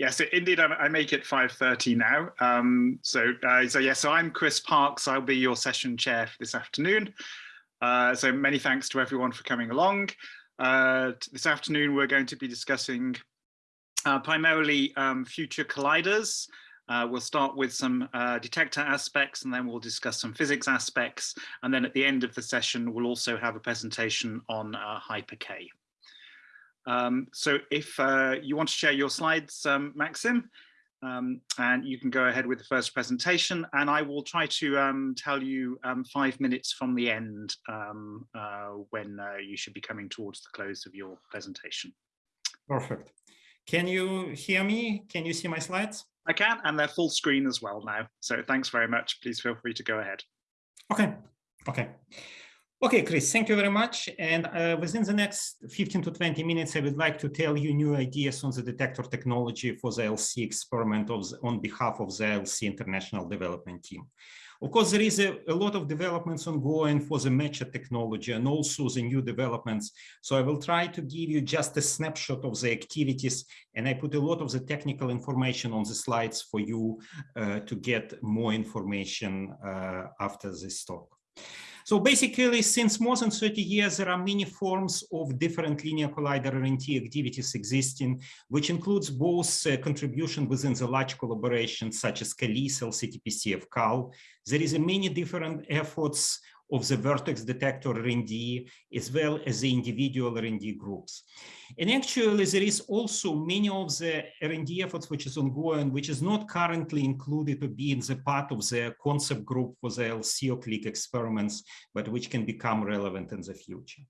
Yes, indeed, I, make it 5.30 now. Um, so, uh, so, yeah, so I'm Chris Parkes. I'll be your session chair for this afternoon. Uh, so many thanks to everyone for coming along. Uh, this afternoon, we're going to be discussing uh, primarily um, future colliders. Uh, we'll start with some uh, detector aspects and then we'll discuss some physics aspects. And then at the end of the session, we'll also have a presentation on Hyper-K. Um, so if uh, you want to share your slides, um, Maxim, um, and you can go ahead with the first presentation and I will try to um, tell you um, five minutes from the end um, uh, when uh, you should be coming towards the close of your presentation. Perfect. Can you hear me? Can you see my slides? I can, and they're full screen as well now. So thanks very much. Please feel free to go ahead. Okay. Okay. Okay, Chris, thank you very much. And uh, within the next 15 to 20 minutes, I would like to tell you new ideas on the detector technology for the LC experiment the, on behalf of the LC International Development Team. Of course, there is a, a, lot of developments ongoing for the matcher technology and also the new developments. So I will try to give you just a snapshot of the activities and I put a lot of the technical information on the slides for you uh, to get more information uh, after this talk. So basically, since more than 30 years, there are many forms of different linear collider R&D activities existing, which includes both uh, contribution within the large collaborations such as CALICE, LCTPC, FCAL. There is a many different efforts of the vertex detector R&D as well as the individual R&D groups. And actually there is also many of the R&D efforts which is ongoing, which is not currently included to be in the part of the concept group for the LC CLIC experiments, but which can become relevant in the future.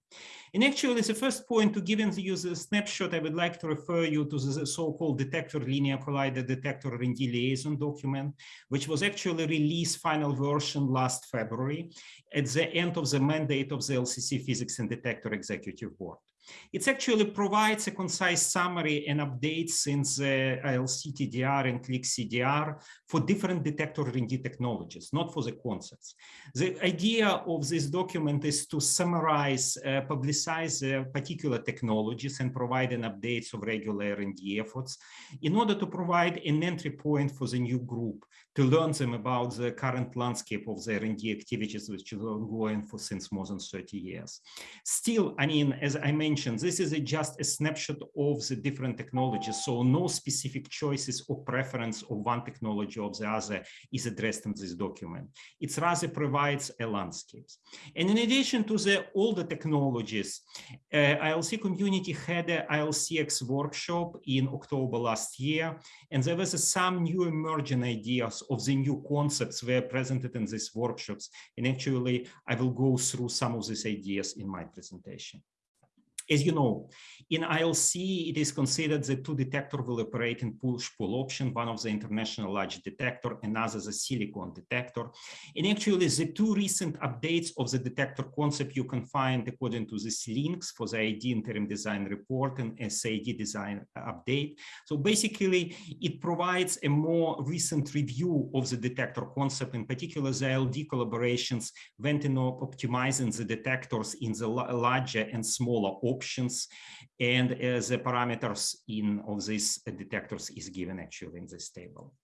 And actually the first point to give you the snapshot, I would like to refer you to the so-called detector linear collider detector R&D liaison document, which was actually released final version last February at the end of the mandate of the LCC Physics and Detector Executive Board. It actually provides a concise summary and updates since the LCTDR and CLIC-CDR for different detector R&D technologies, not for the concepts. The idea of this document is to summarize, uh, publicize uh, particular technologies and provide an updates of regular R&D efforts in order to provide an entry point for the new group to learn them about the current landscape of the R&D activities which are ongoing for since more than 30 years. Still, I mean, as I mentioned, this is a, just a snapshot of the different technologies, so no specific choices or preference of one technology or the other is addressed in this document. It rather provides a landscape. And in addition to the older technologies, uh, ILC community had a ILCX workshop in October last year, and there was some new emerging ideas of the new concepts were presented in these workshops. And actually, I will go through some of these ideas in my presentation. As you know, in ILC, it is considered that two detector will operate in push-pull option, one of the international large detector, another the silicon detector. And actually, the two recent updates of the detector concept you can find according to these links for the ID interim design report and SID design update. So basically, it provides a more recent review of the detector concept, in particular, the ILD collaborations went in optimizing the detectors in the larger and smaller options and uh, the parameters in of these detectors is given actually in this table.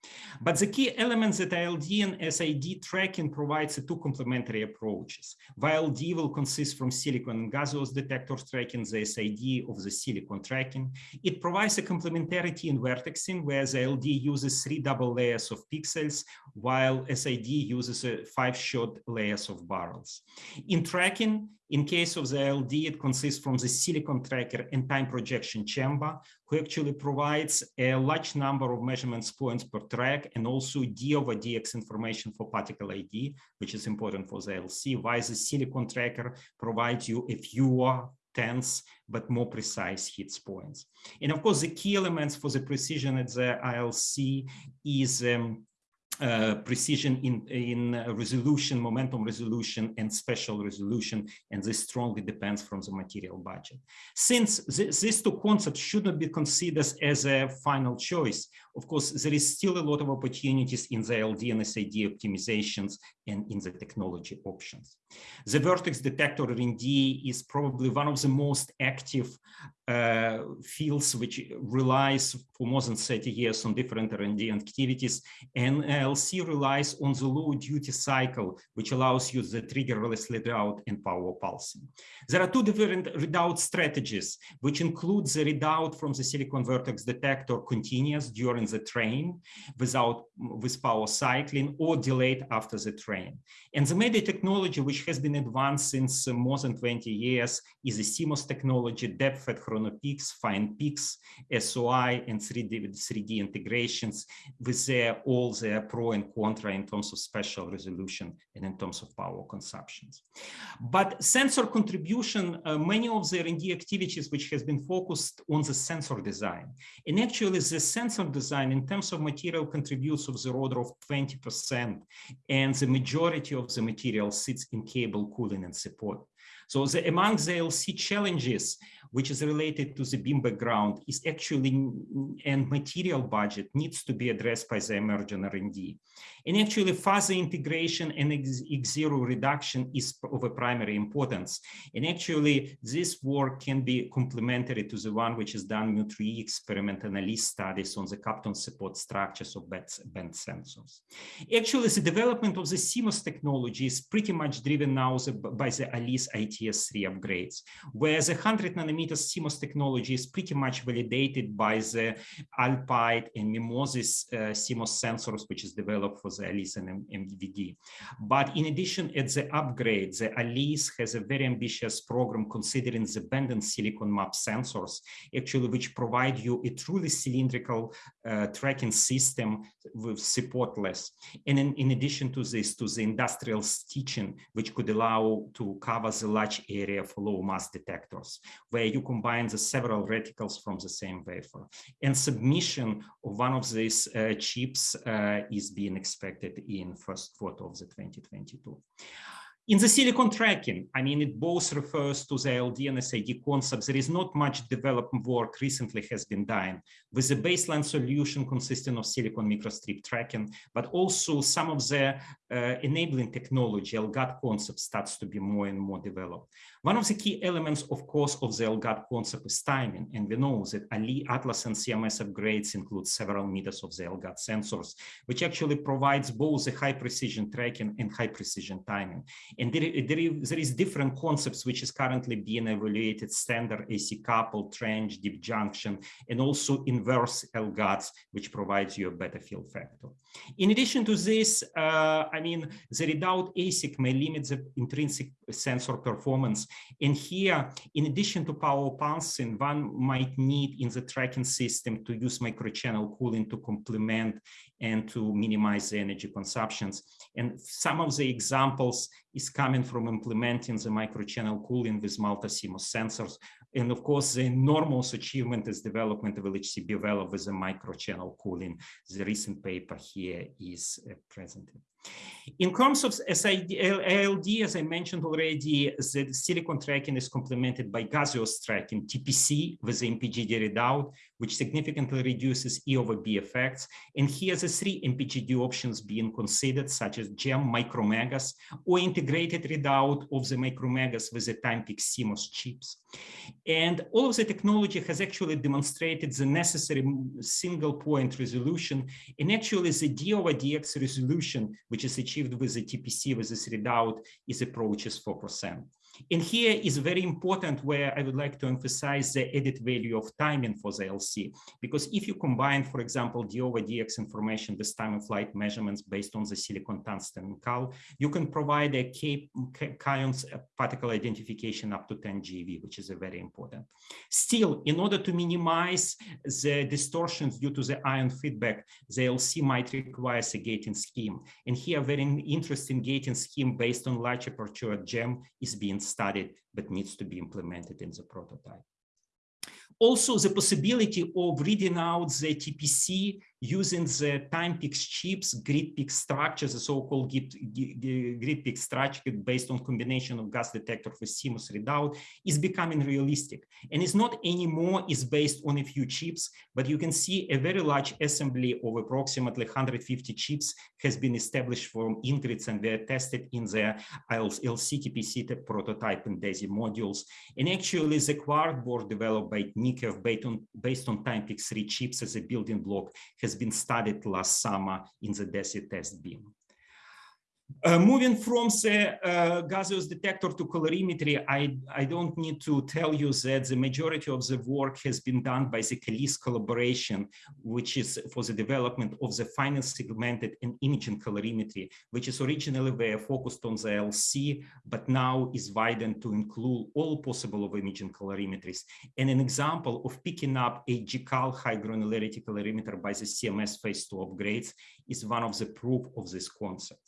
But the key elements that ILD and SID tracking provides two complementary approaches. While D will consist from silicon and gaseous detectors tracking, the SID of the silicon tracking. It provides a complementarity in vertexing where the ILD uses three double layers of pixels while SID uses five short layers of barrels. In tracking, in case of the ILD, it consists from the silicon tracker and time projection chamber, who actually provides a large number of measurements points per track and also D over DX information for particle ID, which is important for the LC, while the silicon tracker provides you a fewer tense but more precise hits points. And of course, the key elements for the precision at the ILC is um, uh, precision in, in resolution, momentum resolution, and spatial resolution, and this strongly depends from the material budget. Since th these two concepts should not be considered as a final choice, of course, there is still a lot of opportunities in the ILD and SID optimizations and in the technology options. The vertex detector R&D is probably one of the most active uh, fields which relies for more than 30 years on different R&D activities. And LC relies on the low duty cycle, which allows you the triggerless readout and power pulsing. There are two different readout strategies, which include the readout from the silicon vertex detector continuous during the train without with power cycling or delayed after the train. And the media technology, which has been advanced since more than 20 years, is the CMOS technology, DEPFET Chronopix, fine peaks, SOI, and 3D, 3D integrations with their, all their pro and contra in terms of spatial resolution and in terms of power consumptions. But sensor contribution, uh, many of the R&D activities which has been focused on the sensor design. And actually the sensor design in terms of material contributes of the order of 20%, and the majority of the material sits in cable cooling and support. So the, among the LC challenges, which is related to the beam background, is actually and material budget needs to be addressed by the emerging R&D. And actually fuzzy integration and X0 reduction is of a primary importance. And actually this work can be complementary to the one which is done in 3 experiment ALICE studies on the Kapton support structures of band sensors. Actually, the development of the CMOS technology is pretty much driven now by the ALICE ITS3 upgrades, where the 100 nanometer CMOS technology is pretty much validated by the Alpide and MIMOSIS uh, CMOS sensors, which is developed for the ALICE and MVD. But in addition, at the upgrade, the ALICE has a very ambitious program considering the band and silicon map sensors, actually, which provide you a truly cylindrical uh, tracking system with supportless. And in, in addition to this, to the industrial stitching, which could allow to cover the large area for low mass detectors, where you combine the several reticles from the same wafer. And submission of one of these uh, chips uh, is being expected in first quarter of the 2022. In the silicon tracking, I mean, it both refers to the ILD and SID concepts. There is not much development work recently has been done with the baseline solution consisting of silicon microstrip tracking, but also some of the uh, enabling technology, LGAD concept starts to be more and more developed. One of the key elements, of course, of the LGAD concept is timing. And we know that Ali, Atlas and CMS upgrades include several meters of the LGAD sensors, which actually provides both the high precision tracking and high precision timing. And there, there, is, different concepts which is currently being evaluated, standard AC couple, trench, deep junction, and also inverse LGADs, which provides you a better field factor. In addition to this, uh, I mean, the readout ASIC may limit the intrinsic sensor performance and here, in addition to power pulsing, one might need in the tracking system to use microchannel cooling to complement and to minimize the energy consumptions. And some of the examples is coming from implementing the microchannel cooling with multi-CMOS sensors. And of course, the enormous achievement is development of LHC developed with the microchannel cooling. The recent paper here is uh, presented. In terms of SID, ALD, as I mentioned already, the silicon tracking is complemented by gaseous tracking, TPC with the MPGD readout, which significantly reduces E over B effects. And here the three MPGD options being considered, such as GEM micromegas or integrated readout of the micromegas with the Timepix CMOS chips. And all of the technology has actually demonstrated the necessary single point resolution. And actually the D over DX resolution, which is achieved with the TPC with this readout, is approaches 4%. And here is very important where I would like to emphasize the added value of timing for the LC, because if you combine, for example, D over DX information with time of flight measurements based on the silicon tungsten cal, you can provide a K, K uh, particle identification up to 10 GeV, which is a very important. Still, in order to minimize the distortions due to the ion feedback, the LC might require a gating scheme. And here, a very interesting gating scheme based on large aperture GEM is being studied, but needs to be implemented in the prototype. Also, the possibility of reading out the TPC using the Timepix chips, grid structure, the so-called grid structure based on combination of gas detector with CMOS readout is becoming realistic. And it's not anymore is based on a few chips, but you can see a very large assembly of approximately 150 chips has been established from Ingrids and they're tested in the LCTPC prototype and DESY modules. And actually the quad board developed by Nikhef based on, based on Timepix 3 chips as a building block has been studied last summer in the DESY test beam. Uh, moving from the uh, gaseous detector to calorimetry, I, I don't need to tell you that the majority of the work has been done by the CALICE collaboration, which is for the development of the final segmented and imaging calorimetry, which is originally very focused on the LC, but now is widened to include all possible of imaging calorimetries. And an example of picking up a HGCAL high granularity calorimeter by the CMS phase two upgrades is one of the proof of this concept.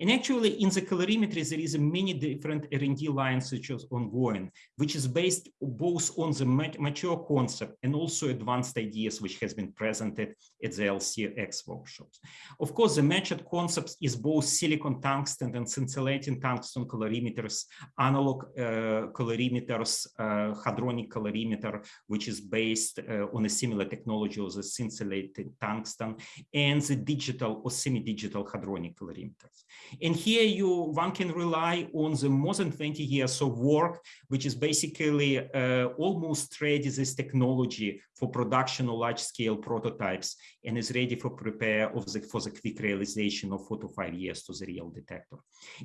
And actually in the calorimetry, there is many different R&D lines which is ongoing, which is based both on the mature concept and also advanced ideas which has been presented at the LCX workshops. Of course, the matured concept is both silicon tungsten and scintillating tungsten calorimeters, analog uh, calorimeters, uh, hadronic calorimeter, which is based uh, on a similar technology of the scintillating tungsten, and the digital or semi-digital hadronic calorimeters. And here you one can rely on the more than 20 years of work, which is basically uh, almost ready this technology for production of large scale prototypes and is ready for prepare of the, for the quick realization of four to five years to the real detector.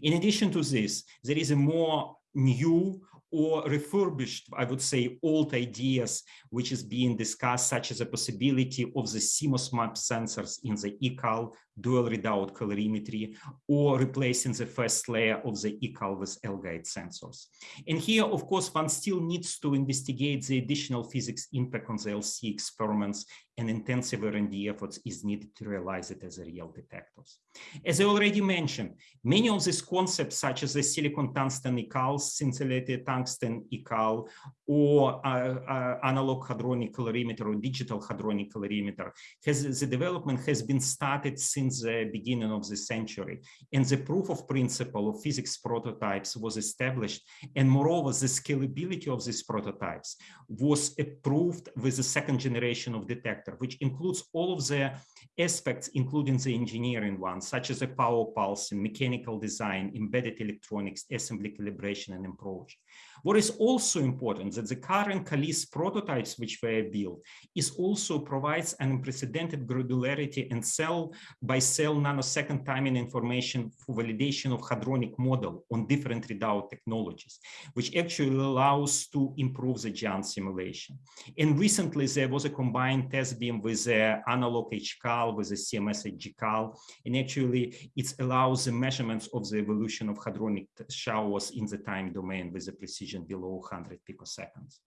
In addition to this, there is a more new or refurbished, I would say, old ideas which is being discussed, such as the possibility of the CMOS map sensors in the ECAL dual readout calorimetry, or replacing the first layer of the ECAL with LGAD sensors. And here, of course, one still needs to investigate the additional physics impact on the LC experiments and intensive R&D efforts is needed to realize it as a real detectors. As I already mentioned, many of these concepts, such as the silicon tungsten ECAL, scintillated tungsten ECAL, or uh, uh, analog hadronic calorimeter or digital hadronic calorimeter, has the development has been started since the beginning of the century, and the proof of principle of physics prototypes was established, and moreover, the scalability of these prototypes was approved with the second generation of detector, which includes all of the aspects, including the engineering ones, such as the power pulsing, mechanical design, embedded electronics, assembly calibration, and approach. What is also important that the current CALICE prototypes which were built is also provides an unprecedented granularity and cell by cell nanosecond timing information for validation of hadronic model on different readout technologies, which actually allows to improve the GEANT simulation. And recently there was a combined test beam with the analog HCAL with the CMS HGCAL, and actually it allows the measurements of the evolution of hadronic showers in the time domain with a precision below 100 picoseconds.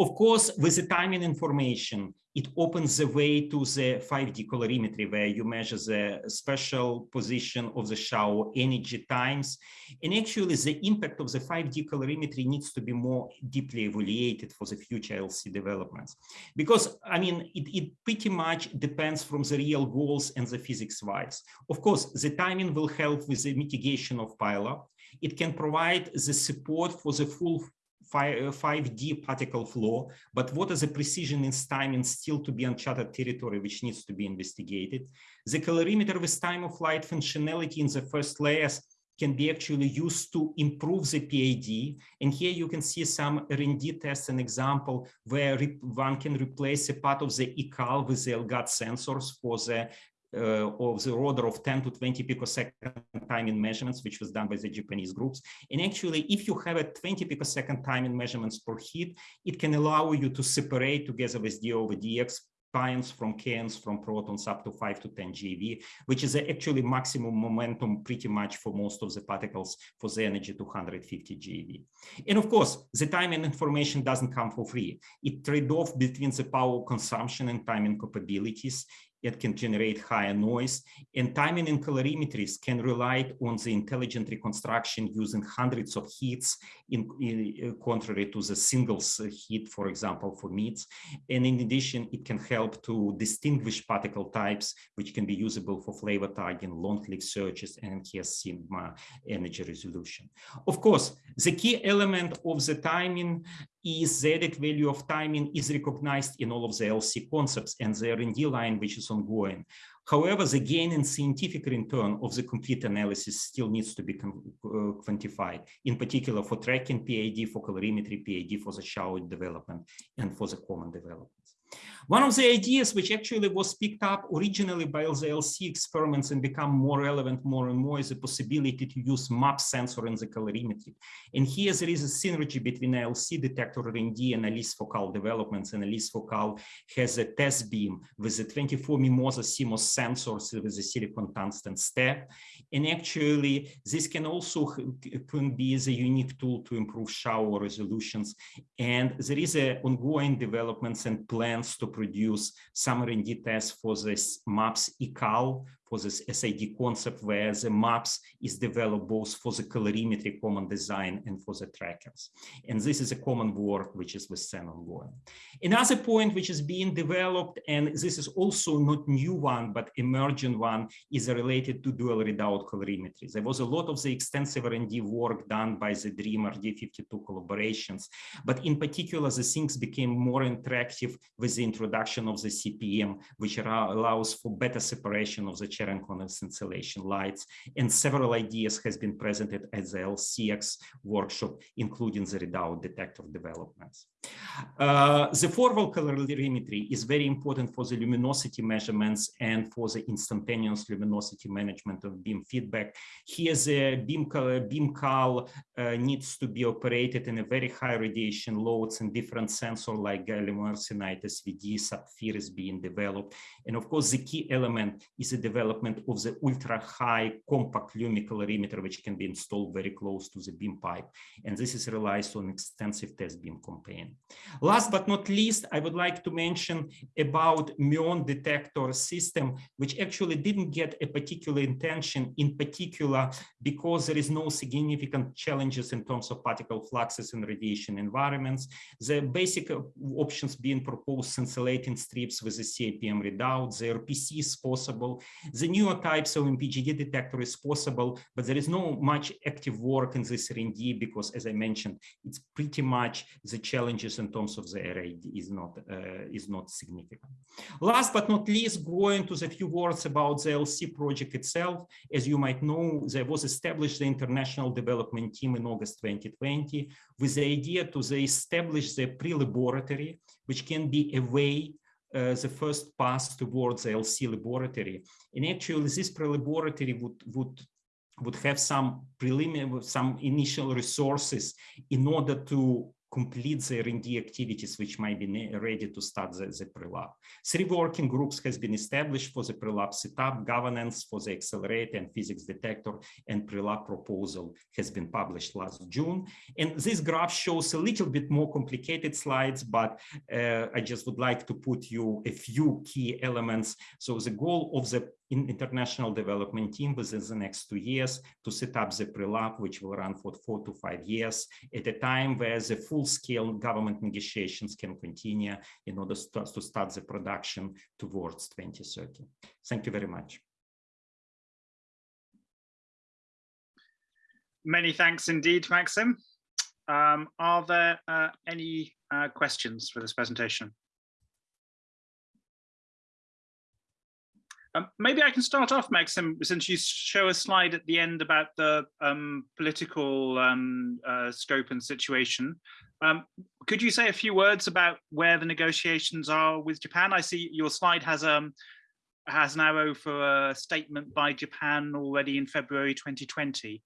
Of course, with the timing information, it opens the way to the 5D calorimetry where you measure the special position of the shower energy times. And actually the impact of the 5D calorimetry needs to be more deeply evaluated for the future LC developments. Because, I mean, it, it pretty much depends from the real goals and the physics wise. Of course, the timing will help with the mitigation of pileup. It can provide the support for the full 5D uh, particle flow, but what is the precision in time timing still to be uncharted territory, which needs to be investigated. The calorimeter with time of flight functionality in the first layers can be actually used to improve the PAD. And here you can see some R&D tests, an example where one can replace a part of the ECAL with the LGAD sensors for the uh, of the order of 10 to 20 picosecond timing measurements, which was done by the Japanese groups. And actually, if you have a 20 picosecond timing measurements per hit, it can allow you to separate together with D over DX pions from kaons from protons up to 5 to 10 GeV, which is actually maximum momentum pretty much for most of the particles for the energy 250 GeV. And of course, the timing information doesn't come for free. It trade off between the power consumption and timing capabilities. It can generate higher noise, and timing and calorimetries can rely on the intelligent reconstruction using hundreds of heats in, in uh, contrary to the singles heat, for example, for meats. And in addition, it can help to distinguish particle types, which can be usable for flavor tagging, long-click searches, and has sigma energy resolution. Of course, the key element of the timing is the added value of timing is recognized in all of the LC concepts and the R&D line, which is ongoing. However, the gain in scientific return of the complete analysis still needs to be uh, quantified, in particular for tracking PID, for calorimetry PID, for the shower development, and for the common development. One of the ideas which actually was picked up originally by the LC experiments and become more relevant more and more is the possibility to use MAP sensor in the calorimetry. And here there is a synergy between LC detector R&D and ALICE Focal developments. And ALICE Focal has a test beam with the 24 Mimosa CMOS sensors with a silicon tungsten step. And actually, this can also can be a unique tool to improve shower resolutions. And there is a ongoing developments and plans to produce some R&D tests for this MAPS ECAL for this SID concept where the maps is developed both for the calorimetry common design and for the trackers. And this is a common work which is with CERN ongoing. Another point which is being developed, and this is also not new one, but emerging one, is related to dual readout calorimetry. There was a lot of the extensive R&D work done by the DREAM RD52 collaborations, but in particular, the things became more interactive with the introduction of the SiPM, which allows for better separation of the Cherenkov scintillation lights, and several ideas has been presented at the LCX workshop, including the readout detector developments. Uh, the forward calorimetry is very important for the luminosity measurements and for the instantaneous luminosity management of beam feedback. Here the beam, beam cal uh, needs to be operated in a very high radiation loads and different sensor like gallium arsenide, SVD, Sapphire is being developed. And of course, the key element is the development of the ultra high compact lumicalorimeter, which can be installed very close to the beam pipe. And this is relies on extensive test beam campaign. Last but not least, I would like to mention about muon detector system, which actually didn't get a particular intention in particular because there is no significant challenges in terms of particle fluxes in radiation environments. The basic options being proposed scintillating strips with the SiPM readout, the RPC is possible. The newer types of MPGD detector is possible, but there is no much active work in this R&D because as I mentioned, it's pretty much the challenges in terms of the array is not uh, is not significant. Last but not least, going to the few words about the LC project itself. As you might know, there was established the international development team in August 2020 with the idea to establish the pre-laboratory, which can be a way uh, the first pass towards the LC laboratory. And actually, this pre-laboratory would would would have some preliminary, some initial resources in order to complete the R&D activities which might be ready to start the, the pre-lab. Three working groups has been established for the pre-lab setup, governance for the accelerator and physics detector, and pre-lab proposal has been published last June. And this graph shows a little bit more complicated slides, but uh, I just would like to put you a few key elements. So the goal of the in international development team within the next two years to set up the pre-lab, which will run for four to five years at a time where the full-scale government negotiations can continue in order to start the production towards 2030. Thank you very much. Many thanks indeed, Maxim. Um, are there uh, any uh, questions for this presentation? Um, maybe I can start off, Maxim, since you show a slide at the end about the um, political um, uh, scope and situation. Um, could you say a few words about where the negotiations are with Japan? I see your slide has um has an arrow for a statement by Japan already in February 2020.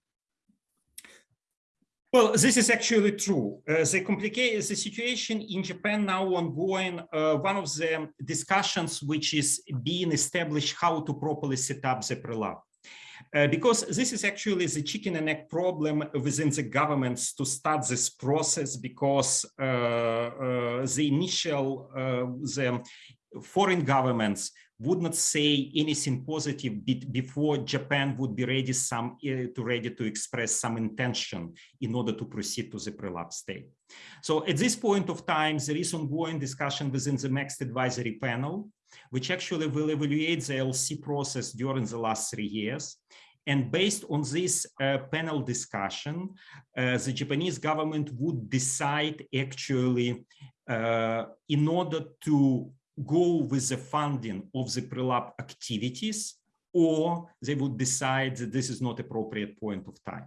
Well, this is actually true. Uh, the complicated the situation in Japan now ongoing. Uh, one of the discussions which is being established how to properly set up the pre-lab. Uh, because this is actually the chicken and egg problem within the governments to start this process because uh, uh, the initial uh, the foreign governments would not say anything positive before Japan would be ready some uh, to ready to express some intention in order to proceed to the pre-lab state. So at this point of time, there is ongoing discussion within the next advisory panel, which actually will evaluate the LC process during the last three years. And based on this uh, panel discussion, uh, the Japanese government would decide actually in order to go with the funding of the pre-lab activities, or they would decide that this is not appropriate point of time.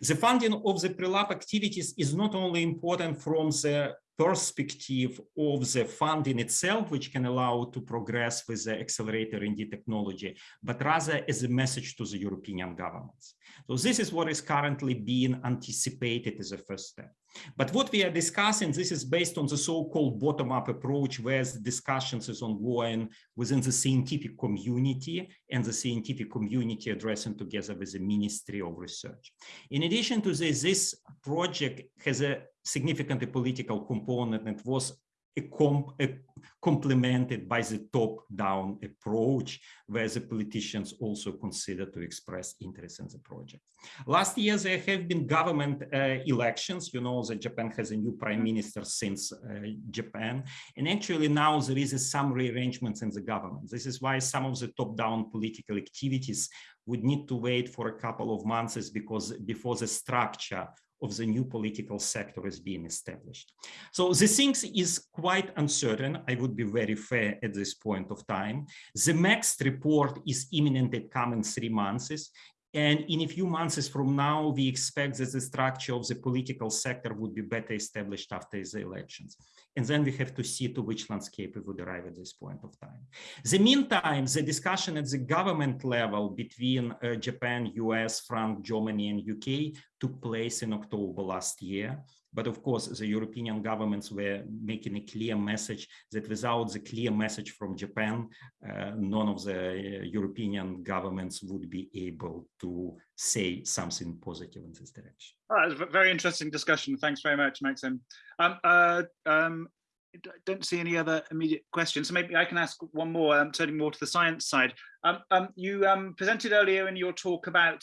The funding of the pre-lab activities is not only important from the perspective of the funding itself, which can allow to progress with the accelerator R&D technology, but rather as a message to the European governments. So this is what is currently being anticipated as a first step. But what we are discussing, this is based on the so-called bottom-up approach, where the discussions is ongoing within the scientific community and the scientific community addressing together with the Ministry of Research. In addition to this, this project has a significant political component and was a com a complemented by the top-down approach, where the politicians also consider to express interest in the project. Last year, there have been government uh, elections. You know that Japan has a new prime minister since uh, Japan. And actually now there is some rearrangements in the government. This is why some of the top-down political activities would need to wait for a couple of months because before the structure of the new political sector is being established. So the things is quite uncertain. I would be very fair at this point of time. The next report is imminent at coming three months. And in a few months from now, we expect that the structure of the political sector would be better established after the elections. And then we have to see to which landscape we would arrive at this point of time. The meantime, the discussion at the government level between uh, Japan, US, France, Germany, and UK took place in October last year. But of course, the European governments were making a clear message that without the clear message from Japan, uh, none of the uh, European governments would be able to say something positive in this direction. All right, a very interesting discussion. Thanks very much, Maxim. Um, uh, um, I don't see any other immediate questions. So maybe I can ask one more, um, turning more to the science side. Um, um, you um, presented earlier in your talk about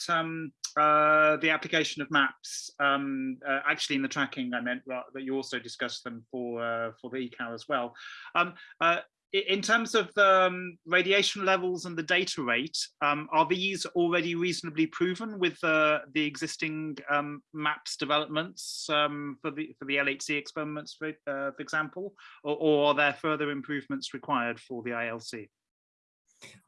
uh, the application of maps, um, uh, actually in the tracking I meant that you also discussed them for, uh, for the ECAL as well. Um, uh, in terms of the um, radiation levels and the data rate, um, are these already reasonably proven with uh, the existing um, maps developments um, for the for the LHC experiments, for, for example, or, or, are there further improvements required for the ILC?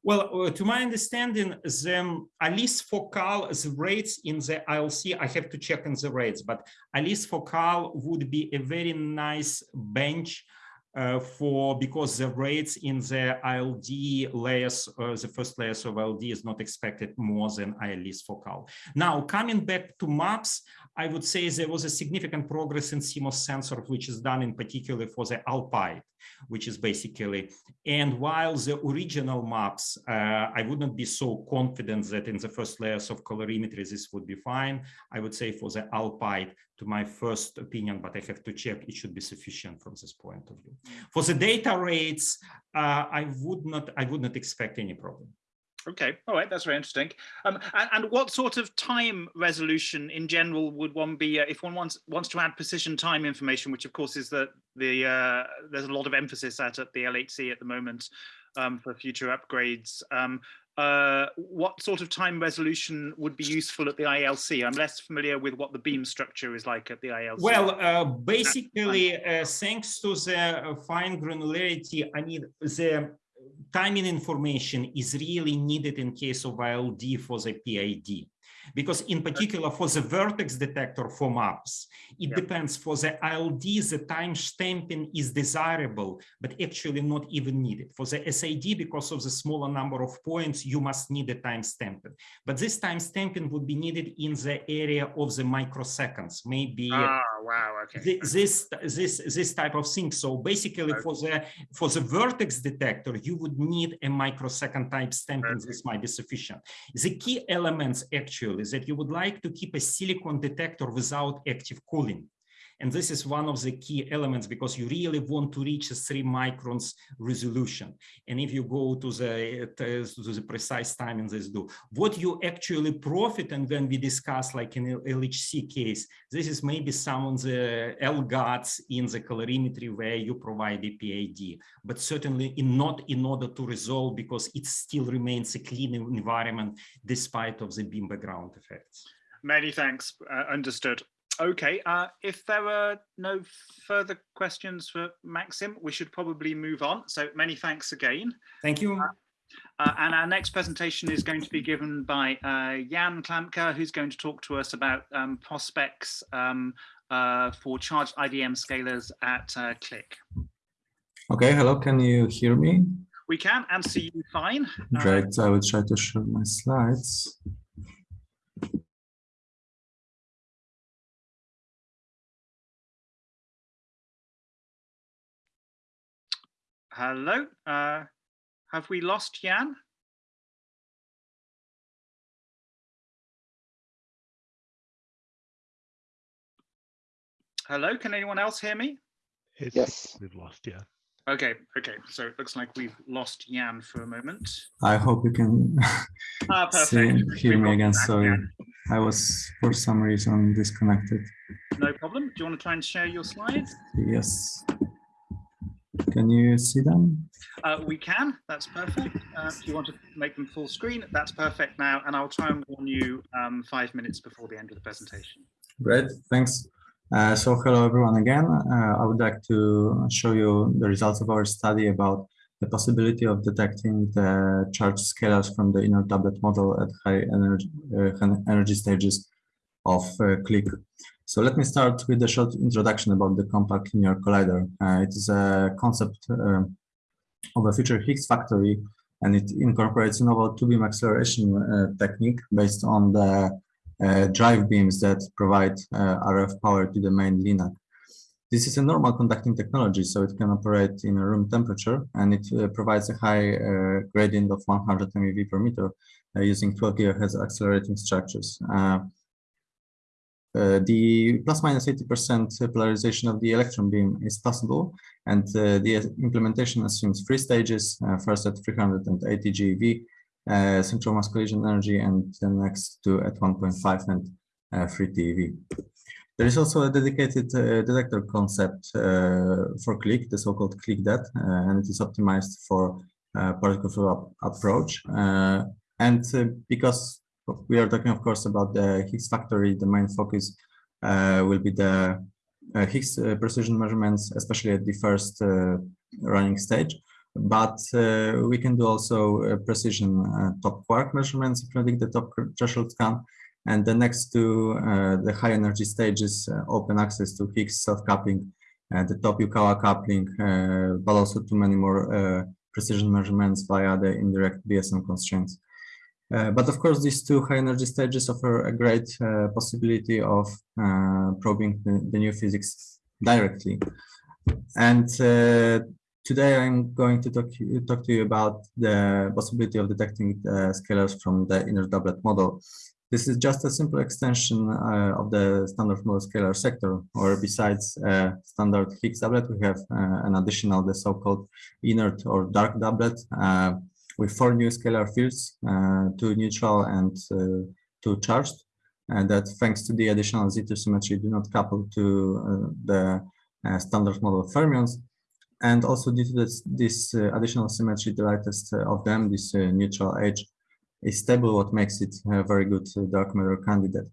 Well, uh, to my understanding, the ALICE focal, the rates in the ILC, I have to check on the rates, but ALICE focal would be a very nice bench uh, for because the rates in the ILD layers, uh, the first layers of ILD is not expected more than ILS focal. Now, coming back to maps, I would say there was a significant progress in CMOS sensor, which is done in particular for the Alpide, which is basically, and while the original maps, uh, I would not be so confident that in the first layers of calorimetry, this would be fine. I would say for the Alpide, to my first opinion, but I have to check, it should be sufficient from this point of view. For the data rates, uh, I would not, I would not expect any problem. Okay, all right, that's very interesting. Um, and, and, what sort of time resolution in general would one be uh, if one wants wants to add precision time information, which of course is that the uh, there's a lot of emphasis at at the LHC at the moment um, for future upgrades. Um, uh, what sort of time resolution would be useful at the ILC? I'm less familiar with what the beam structure is like at the ILC. Well, uh, basically, uh, thanks to the fine granularity, I mean, the timing information is really needed in case of ILD for the PID. Because in particular for the vertex detector for maps, it yeah. depends for the ILD, the time stamping is desirable, but actually not even needed. For the SID, because of the smaller number of points, you must need a time stamping. But this time stamping would be needed in the area of the microseconds, maybe ah, wow, okay. this this this type of thing. So basically okay. for the for the vertex detector, you would need a microsecond time stamping. This might be sufficient. The key elements actually is that you would like to keep a silicon detector without active cooling. And this is one of the key elements because you really want to reach a three microns resolution. And if you go to the, to the precise timing this do, what you actually profit, and when we discuss like in LHC case, this is maybe some of the LGADs in the calorimetry where you provide the PID, but certainly in not in order to resolve because it still remains a clean environment despite of the beam background effects. Many thanks, uh, understood. Okay, uh, if there are no further questions for Maxim, we should probably move on. So many thanks again. Thank you. Uh, uh, and our next presentation is going to be given by uh, Jan Klamka, who's going to talk to us about um, prospects um, uh, for charged IDM scalars at uh, CLIC. Okay, hello, can you hear me? We can and see you fine. Great, I will try to share my slides. Hello, uh, have we lost Jan? Hello, can anyone else hear me? It's, Yes. We've lost, Jan. Okay, okay, so it looks like we've lost Jan for a moment. I hope you can Ah, see perfect. and hear me again. Sorry, Jan. I was for some reason disconnected. No problem. Do you want to try and share your slides? Yes. Can you see them? Uh, we can, that's perfect. Uh, if you want to make them full screen, that's perfect now. And I'll try and warn you um, five minutes before the end of the presentation. Great, thanks. Uh, so hello everyone again. Uh, I would like to show you the results of our study about the possibility of detecting the charge scalars from the inert doublet model at high energy, uh, energy stages of uh, CLIC. So let me start with a short introduction about the compact linear collider. Uh, it is a concept uh, of a future Higgs factory and it incorporates novel two-beam acceleration technique based on the uh, drive beams that provide uh, RF power to the main LINAC. This is a normal conducting technology, so it can operate in a room temperature and it uh, provides a high gradient of 100 MeV per meter using 12 GHz accelerating structures. Uh, uh, the plus minus 80% polarization of the electron beam is possible, and uh, the implementation assumes three stages, first at 380 GeV, uh, central mass collision energy and the next two at 1.5 and uh, 3 TeV. There is also a dedicated uh, detector concept for CLIC, the so-called CLICdet, and it is optimized for particle flow approach. and because we are talking, of course, about the Higgs factory, the main focus uh, will be the uh, Higgs uh, precision measurements, especially at the first running stage but uh, we can do also uh, precision uh, top quark measurements, including the top threshold scan. And the next to the high energy stages, open access to Higgs self-coupling, the top Yukawa coupling, but also to many more precision measurements via the indirect BSM constraints. Uh, but of course, these two high energy stages offer a great uh, possibility of uh, probing the, the, new physics directly. And Today, I'm going to talk, talk to you about the possibility of detecting uh, scalars from the inert doublet model. This is just a simple extension uh, of the standard model scalar sector, or besides uh, standard Higgs doublet, we have uh, an additional, the so-called inert or dark doublet, uh, with four new scalar fields, uh, two neutral and two charged, and that thanks to the additional Z2 symmetry do not couple to the standard model fermions, and also due to this, this uh, additional symmetry, the lightest uh, of them, this uh, neutral edge, is stable, what makes it a very good dark matter candidate.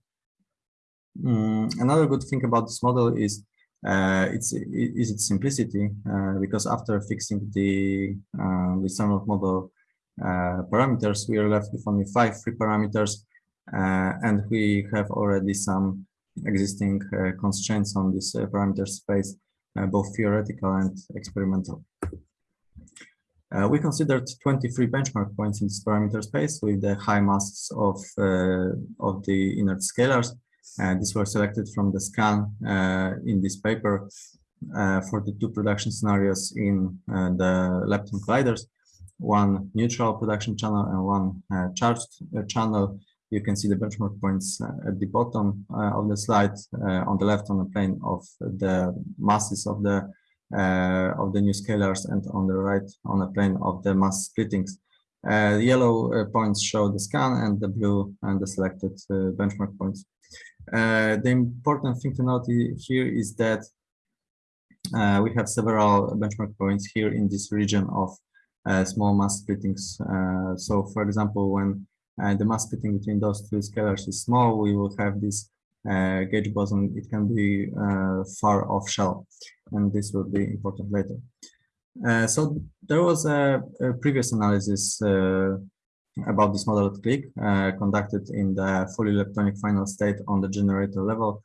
Mm, another good thing about this model is uh, its is its simplicity uh, because after fixing the uh, the standard model parameters, we are left with only five free parameters, and we have already some existing constraints on this parameter space uh, both theoretical and experimental. Uh, we considered 23 benchmark points in this parameter space with the high masses of, uh, of the inert scalars. Uh, these were selected from the scan uh, in this paper uh, for the two production scenarios in the lepton colliders, one neutral production channel and one uh, charged uh, channel you can see the benchmark points uh, at the bottom of the slide on the left on the plane of the masses of the of the new scalars and on the right on the plane of the mass splittings. Uh, the yellow uh, points show the scan and the blue and the selected uh, benchmark points. the important thing to note here is that we have several benchmark points here in this region of small mass splittings. so for example, when the mass splitting between those two scalars is small, we will have this uh, gauge boson, it can be uh, far off shell, and this will be important later. Uh, so there was a, a previous analysis uh, about this model at CLIC uh, conducted in the fully electronic final state on the generator level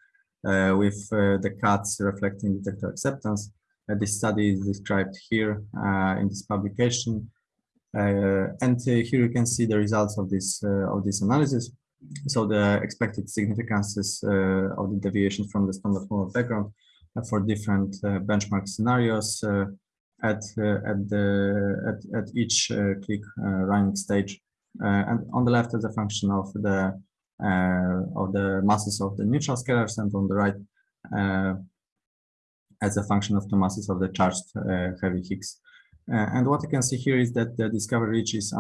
uh, with uh, the cuts reflecting detector acceptance. This study is described here uh, in this publication. Uh, and uh, here you can see the results of this of this analysis. So the expected significances of the deviation from the standard model background for different benchmark scenarios at uh, at the at, at each uh, CLIC uh, running stage and on the left as a function of the of the masses of the neutral scalars and on the right as a function of the masses of the charged uh, heavy Higgs. Uh, and what you can see here is that the discovery reach is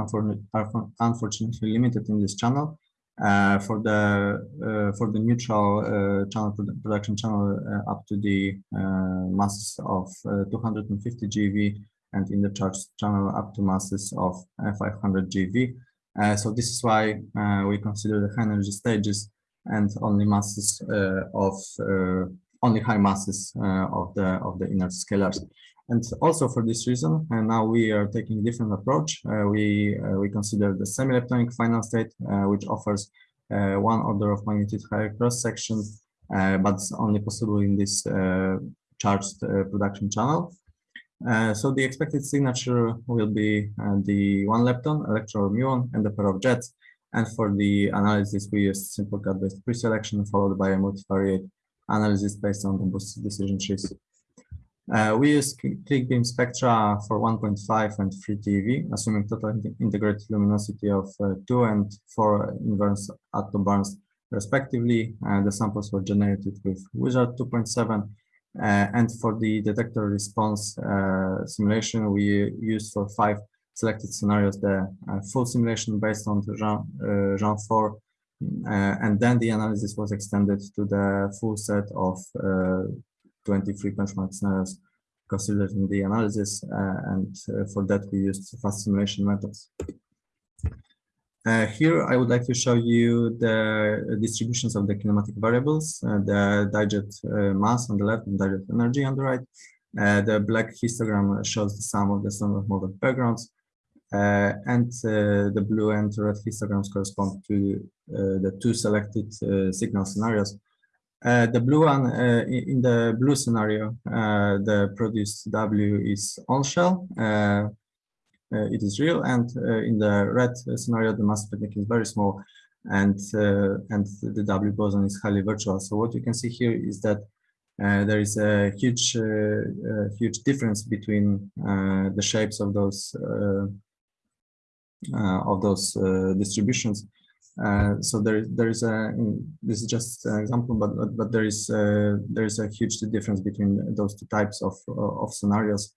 unfortunately limited in this channel. Uh, for the uh, for the neutral uh, channel production channel uh, up to the uh, masses of 250 GeV and in the charged channel up to masses of 500 GeV. so this is why we consider the high energy stages and only masses of only high masses of the of the inert scalars. And also for this reason, and now we are taking a different approach. Uh, we uh, we consider the semi-leptonic final state, uh, which offers uh, one order of magnitude higher cross section, uh, but it's only possible in this uh, charged production channel. so the expected signature will be the one lepton, electron muon, and the pair of jets. And for the analysis, we use simple cut-based pre-selection followed by a multivariate analysis based on the boosted decision trees. Uh, we use CLIC beam spectra for 1.5 and 3 TeV, assuming total integrated luminosity of uh, 2 and 4 inverse atom attobarns respectively. Uh, the samples were generated with WHIZARD 2.7. Uh, and for the detector response uh, simulation, we used for five selected scenarios the uh, full simulation based on the Geant, Geant 4 and then the analysis was extended to the full set of 23 benchmark scenarios considered in the analysis, uh, and uh, for that we used fast simulation methods. Uh, here, I would like to show you the distributions of the kinematic variables, uh, the dijet uh, mass on the left and dijet energy on the right. Uh, the black histogram shows the sum of the standard model backgrounds, Uh, and uh, the blue and red histograms correspond to uh, the two selected signal scenarios uh, the blue one, uh, in the blue scenario, uh, the produced W is on shell. Uh, uh, it is real, and in the red scenario, the mass spectrum is very small, and and the W boson is highly virtual. So what you can see here is that there is a huge huge difference between the shapes of those of those distributions. Uh, so there, there is a this is just an example, but but, but there is uh, there is a huge difference between those two types of of scenarios,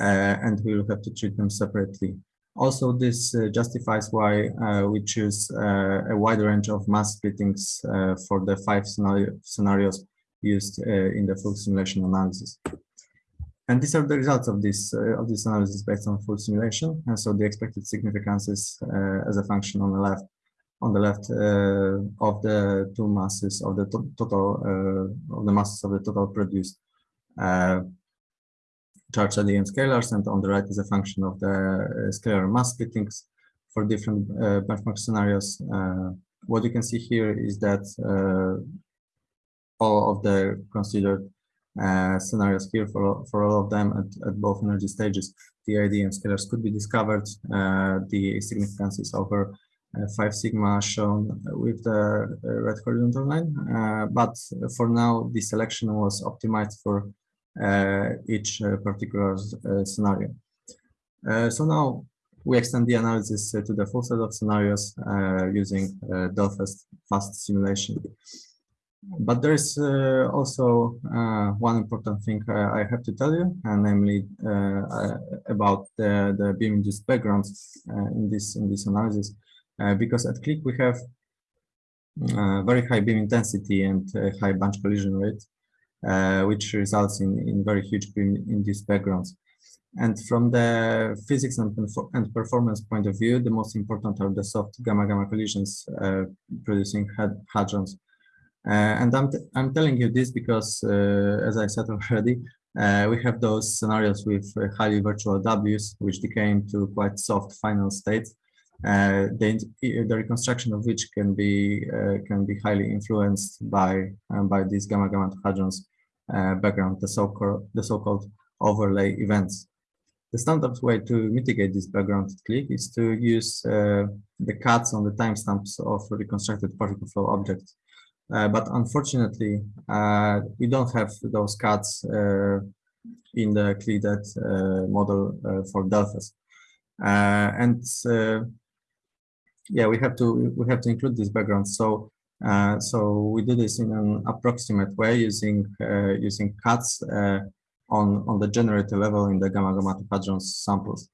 uh, and we will have to treat them separately. Also, this uh, justifies why uh, we choose a wide range of mass splittings for the five scenario, scenarios used in the full simulation analysis. And these are the results of this of this analysis based on full simulation. And so the expected significances as a function on the left on the left uh, of the two masses of the to total uh, of the masses of the total produced uh, charge LEM scalars, and on the right is a function of the scalar mass splittings for different benchmark scenarios. what you can see here is that all of the considered uh, scenarios here for, for all of them at, at both energy stages, the IDM scalars could be discovered, uh, the significances over uh, 5 sigma shown with the uh, red horizontal line. Uh, but for now, the selection was optimized for each particular scenario. so now we extend the analysis to the full set of scenarios using Delphes fast simulation. But there is uh, also uh, one important thing uh, I have to tell you, and namely about the, the beam-induced backgrounds in this in this analysis, because at CLIC we have very high beam intensity and high bunch collision rate, which results in, in very huge beam-induced backgrounds. And from the physics and, and performance point of view, the most important are the soft gamma-gamma collisions uh, producing hadrons. Uh, and I'm, I'm telling you this because, uh, as I said already, uh, we have those scenarios with highly virtual Ws, which decay into quite soft final states. Uh, the, the reconstruction of which can be uh, can be highly influenced by um, by these gamma gamma hadrons uh, background, the so-called the so-called overlay events. The standard way to mitigate this background CLIC is to use the cuts on the timestamps of reconstructed particle flow objects. Uh, but unfortunately, uh, we don't have those cuts uh, in the CLICdet model for Delphes. and yeah, we have to we have to include this background. So uh, so we do this in an approximate way using uh, using cuts uh, on on the generator level in the gamma gamma hadrons samples.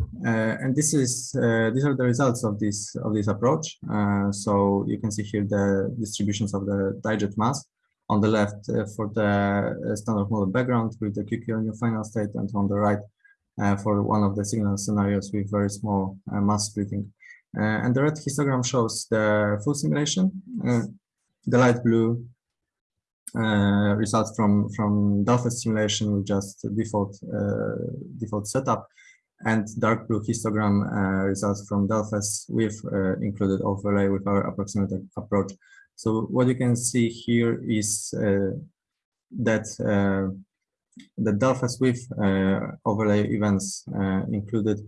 Uh, and this is uh, these are the results of this of this approach. Uh, so you can see here the distributions of the dijet mass on the left uh, for the uh, standard model background with the QQ your final state, and on the right uh, for one of the signal scenarios with very small mass splitting. and the red histogram shows the full simulation. the light blue results from from Delphes simulation with just default default setup and dark blue histogram uh, results from Delphes with uh, included overlay with our approximate approach. So what you can see here is uh, that the Delphes with overlay events included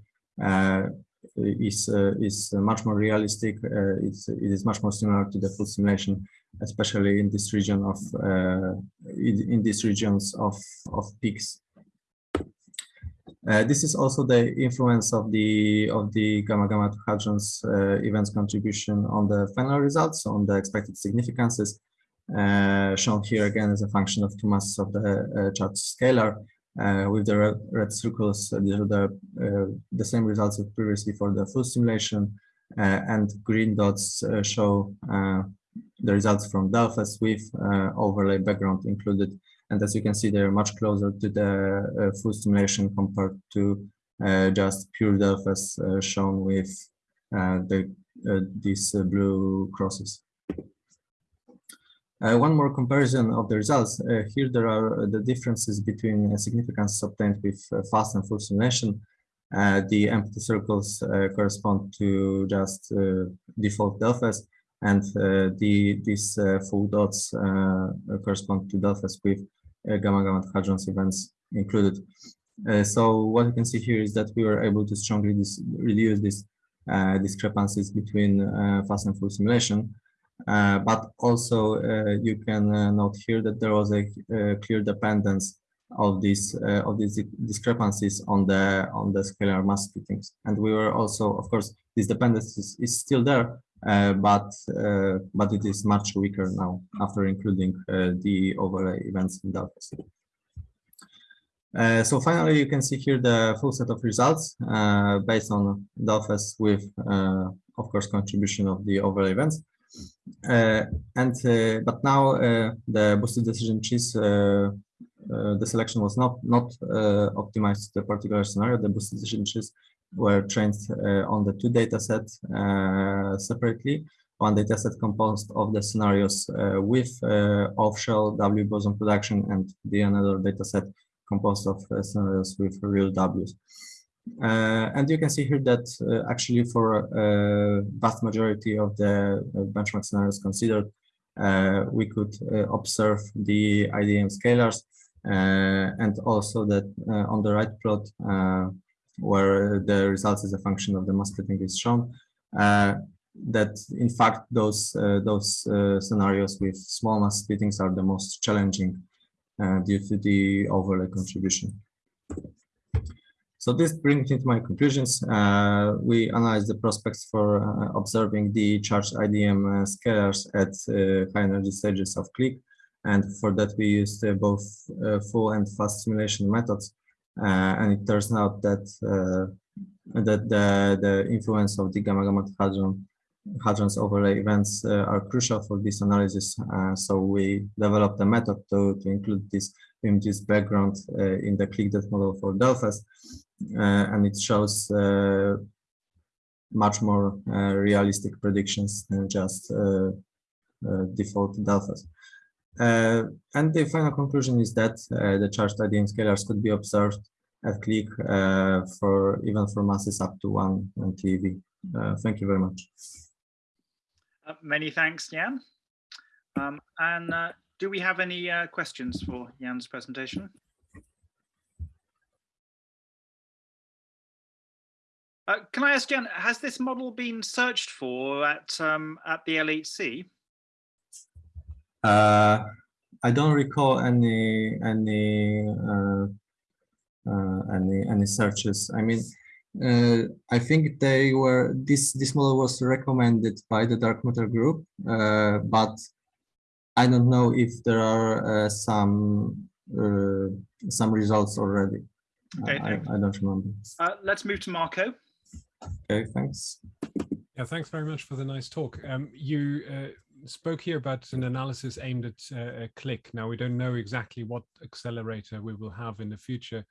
is uh, is much more realistic. Uh, it's it is much more similar to the full simulation, especially in this region of uh, in, in these regions of of peaks. Uh, this is also the influence of the of the gamma gamma hadrons uh, events contribution on the final results, on the expected significances, uh, shown here again as a function of two masses of the uh, charge scalar. Uh, with the red, red circles, these are the the same results as previously for the full simulation, and green dots show the results from Delphes with overlay background included and as you can see, they're much closer to the uh, full simulation compared to uh, just pure Delphes uh, shown with the, these blue crosses. Uh, one more comparison of the results. Uh, here there are the differences between uh, significance obtained with fast and full simulation. the empty circles correspond to just default Delphes, and the these full dots correspond to Delphes with gamma gamma hadrons events included. Uh, so what you can see here is that we were able to strongly reduce these uh, discrepancies between fast and full simulation. Uh, but also uh, you can uh, note here that there was a clear dependence of these of these discrepancies on the on the scalar mass splittings and we were also of course this dependence is, is still there uh, but uh, but it is much weaker now after including uh, the overlay events in Delphes. Uh, so finally, you can see here the full set of results uh, based on Delphes with, uh, of course, contribution of the overlay events. and but now the boosted decision trees, the selection was not not optimized to the particular scenario. The boosted decision trees were trained uh, on the two data sets uh, separately. One data set composed of the scenarios uh, with off-shell W boson production and the another data set composed of scenarios with real Ws. Uh, and you can see here that uh, actually for a vast majority of the benchmark scenarios considered, uh, we could observe the IDM scalars and also that on the right plot, where the results as a function of the mass splitting is shown, uh, that in fact those uh, those uh, scenarios with small mass splittings are the most challenging uh, due to the overlay contribution. So this brings me to my conclusions. Uh, we analyzed the prospects for uh, observing the charged IDM scalars at high energy stages of CLIC. And for that, we used both full and fast simulation methods. Uh, and it turns out that uh, that the, the influence of the gamma gamma hadron hadrons overlay events uh, are crucial for this analysis. so we developed a method to, to include this images background in the CLICdet model for Delphes. Uh, and it shows uh, much more uh, realistic predictions than just default Delphes. Uh, and the final conclusion is that uh, the charged IDM scalars could be observed at CLIC uh, for even for masses up to one TeV. thank you very much. many thanks, Jan. Um, and do we have any questions for Jan's presentation? Uh, can I ask Jan, has this model been searched for at um, at the LHC? Uh, I don't recall any any uh, uh any any searches. I mean, uh, I think they were this this model was recommended by the dark matter group, uh, but I don't know if there are some some results already. Okay, I, I, don't remember. let's move to Marco. Okay, thanks. Yeah, thanks very much for the nice talk. Um, you uh, spoke here about an analysis aimed at uh, a CLIC. Now, we don't know exactly what accelerator we will have in the future.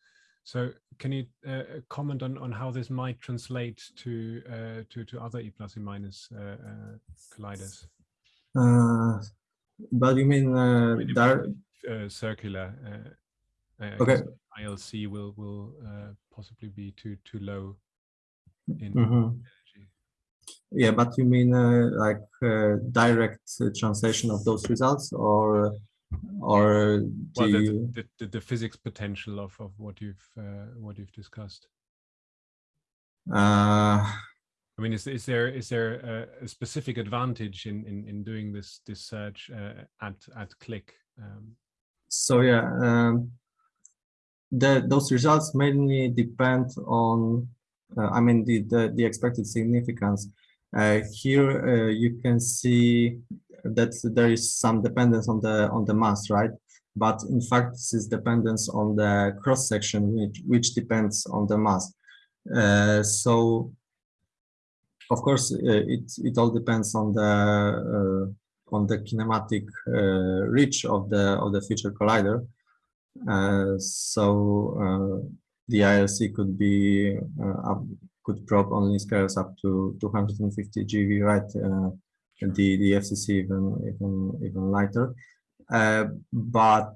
So can you uh, comment on, on how this might translate to uh, to, to other E plus E minus uh, uh, colliders? but you mean uh, dar circular? okay. ILC will will possibly be too too low in mm -hmm. Yeah, but you mean uh, like uh, direct uh, translation of those results, or or well, the, you... the, the, the, physics potential of of what you've uh, what you've discussed? Uh, I mean, is is there is there a, a specific advantage in in in doing this this search uh, at at CLIC? Um, so yeah, um, the those results mainly depend on I mean, the, the, the expected significance. Uh, here uh, you can see that there is some dependence on the on the mass, right? But in fact, this is dependence on the cross section, which, which depends on the mass. Uh, so, of course, uh, it it all depends on the uh, on the kinematic reach of the of the future collider. so the ILC could be uh, up, could probe only scales up to 250 GeV, right? Uh, the the FCC even even even lighter. Uh, but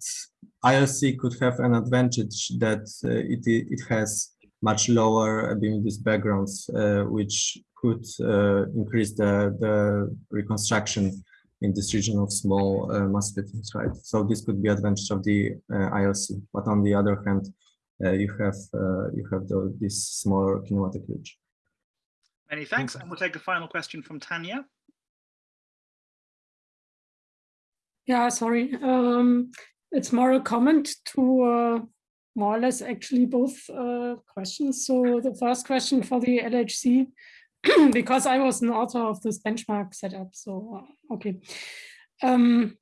ILC could have an advantage that uh, it it has much lower beam-induced backgrounds, uh, which could uh, increase the the reconstruction in this region of small mass splittings, right? So this could be advantage of the ILC. But on the other hand, you have uh, you have the, this smaller kinematic reach. Many thanks, and we'll take a final question from Tanya. Yeah, sorry. Um, it's more a comment to uh, more or less actually both uh, questions. So the first question for the LHC, because I was an author of this benchmark setup. So, uh, okay. Um,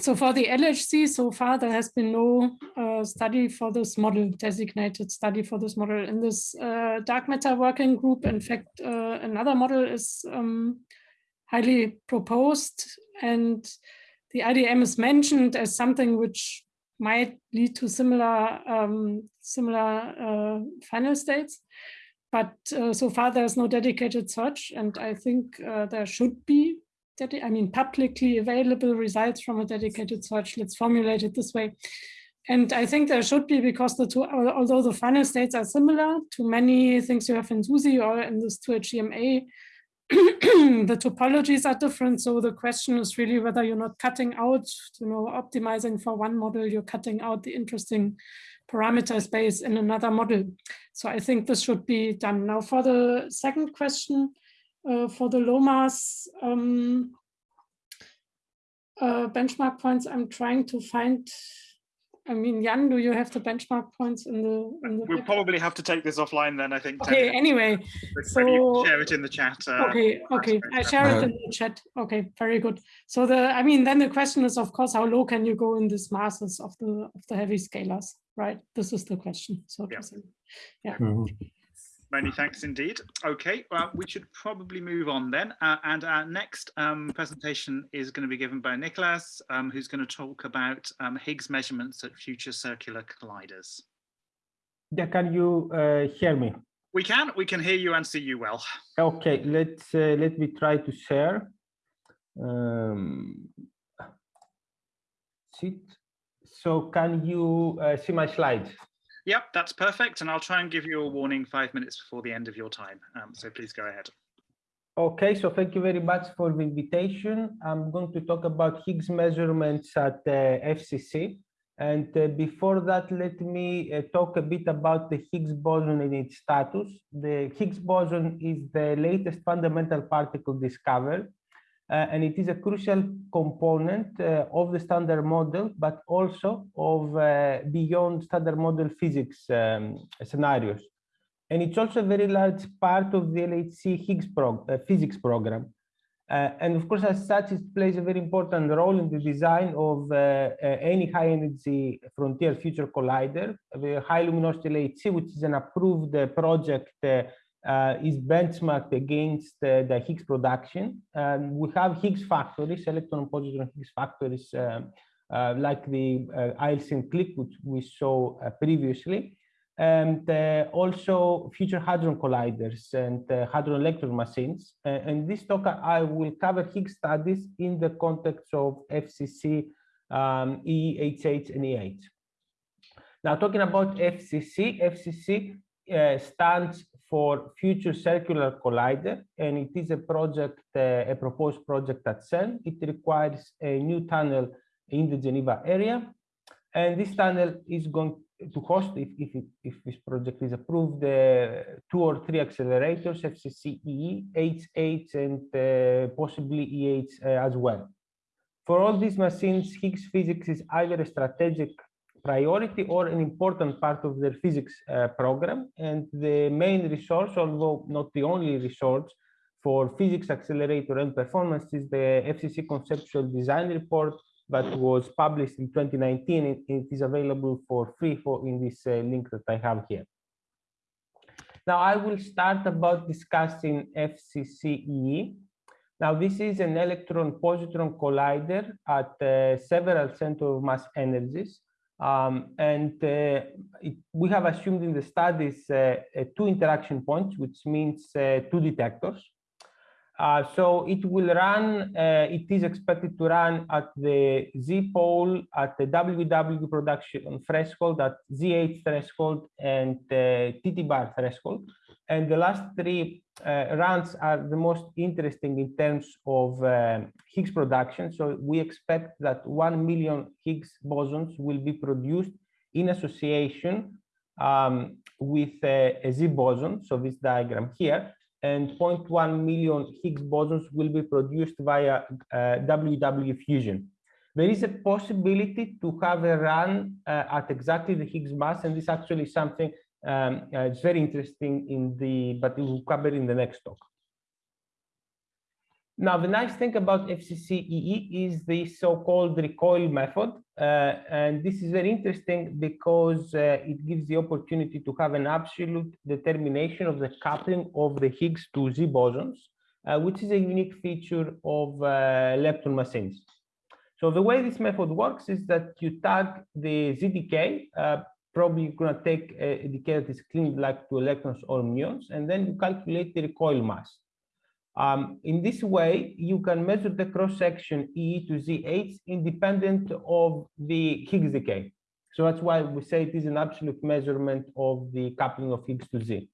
so for the LHC, so far there has been no uh, study for this model, designated study for this model. In this uh, dark matter working group, in fact, uh, another model is um, highly proposed and the IDM is mentioned as something which might lead to similar um, similar uh, final states. But uh, so far there's no dedicated search and I think uh, there should be I mean, publicly available results from a dedicated search. Let's formulate it this way. And I think there should be because the two, although the final states are similar to many things you have in SUSY or in this 2HDMa, the topologies are different. So the question is really whether you're not cutting out, you know, optimizing for one model, you're cutting out the interesting parameter space in another model. So I think this should be done. Now for the second question, uh, for the LOMAS um, uh, benchmark points, I'm trying to find I mean, Jan, do you have the benchmark points in the? In the We'll probably have to take this offline then, I think. Okay, Tony. anyway, So you can so- share it in the chat. uh, okay, okay, I share it in the chat. Okay, very good. So the, I mean, then the question is, of course, how low can you go in these masses of the of the heavy scalars, right? This is the question. So Yeah. to say. Mhm. Many thanks indeed. Okay, well, we should probably move on then. Uh, and our next um, presentation is going to be given by Nicholas, um, who's going to talk about um, Higgs measurements at future circular colliders. Yeah, can you uh, hear me? We can, we can hear you and see you well. Okay, let's uh, let me try to share. Um, sit. So can you uh, see my slides? Yep, that's perfect. And I'll try and give you a warning five minutes before the end of your time. Um, so please go ahead. Okay, so thank you very much for the invitation. I'm going to talk about Higgs measurements at uh, FCC. And uh, before that, let me uh, talk a bit about the Higgs boson and its status. The Higgs boson is the latest fundamental particle discovered, uh, and it is a crucial component uh, of the standard model, but also of uh, beyond standard model physics um, scenarios and it's also a very large part of the LHC Higgs prog uh, physics program. Uh, and of course, as such, it plays a very important role in the design of uh, any high energy frontier future collider. The high luminosity LHC, which is an approved project, uh, uh, is benchmarked against uh, the Higgs production. Um, we have Higgs factories, electron positron Higgs factories, um, uh, like the uh, ILC CLIC, which we saw uh, previously and uh, also future hadron colliders and uh, hadron electron machines. Uh, and this talk, I will cover Higgs studies in the context of FCC, um, EHH, and EH. Now, talking about FCC, FCC uh, stands for Future Circular Collider, and it is a project, uh, a proposed project at CERN. It requires a new tunnel in the Geneva area, and this tunnel is going to host, if, if, it, if this project is approved, uh, two or three accelerators, FCCE, HH, and uh, possibly EH as well. For all these machines, Higgs physics is either a strategic priority or an important part of their physics uh, program. And the main resource, although not the only resource for physics accelerator and performance is the FCC conceptual design report that was published in 2019. It, it is available for free for in this uh, link that I have here. Now I will start about discussing FCCE. Now this is an electron-positron collider at uh, several center of mass energies. Um, and uh, it, we have assumed in the studies uh, two interaction points, which means uh, two detectors. Uh, so it will run, uh, it is expected to run at the Z pole, at the WW production threshold, at ZH threshold, and uh, TT bar threshold. And the last three uh, runs are the most interesting in terms of uh, Higgs production. So we expect that 1 million Higgs bosons will be produced in association um, with a, a Z boson, so this diagram here, and 0.1 million Higgs bosons will be produced via uh, WW fusion. There is a possibility to have a run uh, at exactly the Higgs mass, and this actually is something um, uh, it's very interesting in the, but we will cover in the next talk. Now, the nice thing about FCCEE is the so-called recoil method. Uh, and this is very interesting because uh, it gives the opportunity to have an absolute determination of the coupling of the Higgs to Z bosons, uh, which is a unique feature of uh, lepton machines. So the way this method works is that you tag the Z decay, uh, probably going to take a, a decay that is clean like to electrons or muons, and then you calculate the recoil mass. Um, in this way, you can measure the cross-section E to ZH independent of the Higgs decay. So that's why we say it is an absolute measurement of the coupling of Higgs to Z.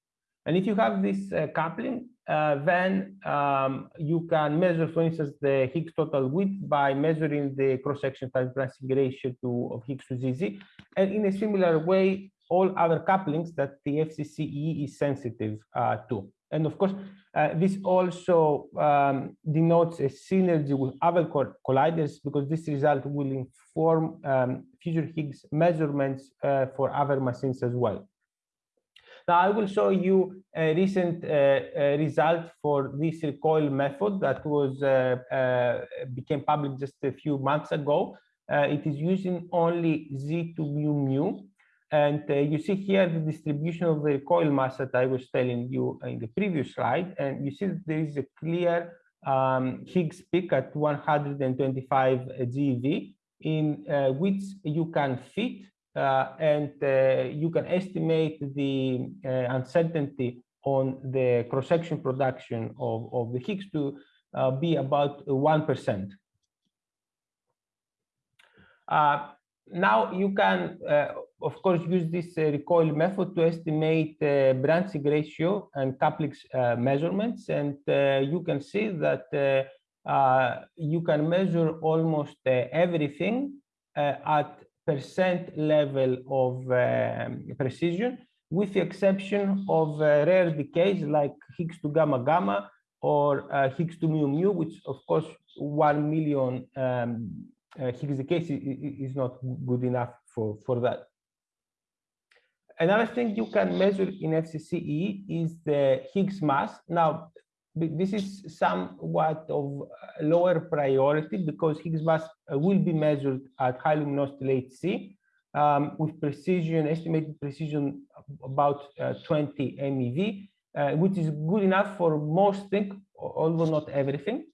And if you have this uh, coupling, uh, then um, you can measure, for instance, the Higgs total width by measuring the cross-section times branching ratio to, of Higgs to ZZ. And in a similar way, all other couplings that the FCCE is sensitive uh, to. And of course, uh, this also um, denotes a synergy with other colliders because this result will inform um, future Higgs measurements uh, for other machines as well. Now I will show you a recent uh, uh, result for this recoil method that was uh, uh became public just a few months ago. Uh, it is using only Z to mu mu. And uh, you see here the distribution of the recoil mass that I was telling you in the previous slide. And you see there is a clear um, Higgs peak at 125 GeV in which you can fit uh, and uh, you can estimate the uh, uncertainty on the cross-section production of, of the Higgs to be about 1%. now you can, of course, use this recoil method to estimate branching ratio and couplings measurements. And you can see that uh, you can measure almost uh, everything uh, at percent level of um, precision, with the exception of uh, rare decays like Higgs to gamma gamma or uh, Higgs to mu mu, which of course 1 million um, uh, Higgs decays is not good enough for, for that. Another thing you can measure in FCCE is the Higgs mass. Now, this is somewhat of lower priority because Higgs mass uh, will be measured at high luminosity HC um, with precision, estimated precision about uh, 20 MeV, uh, which is good enough for most things, although not everything.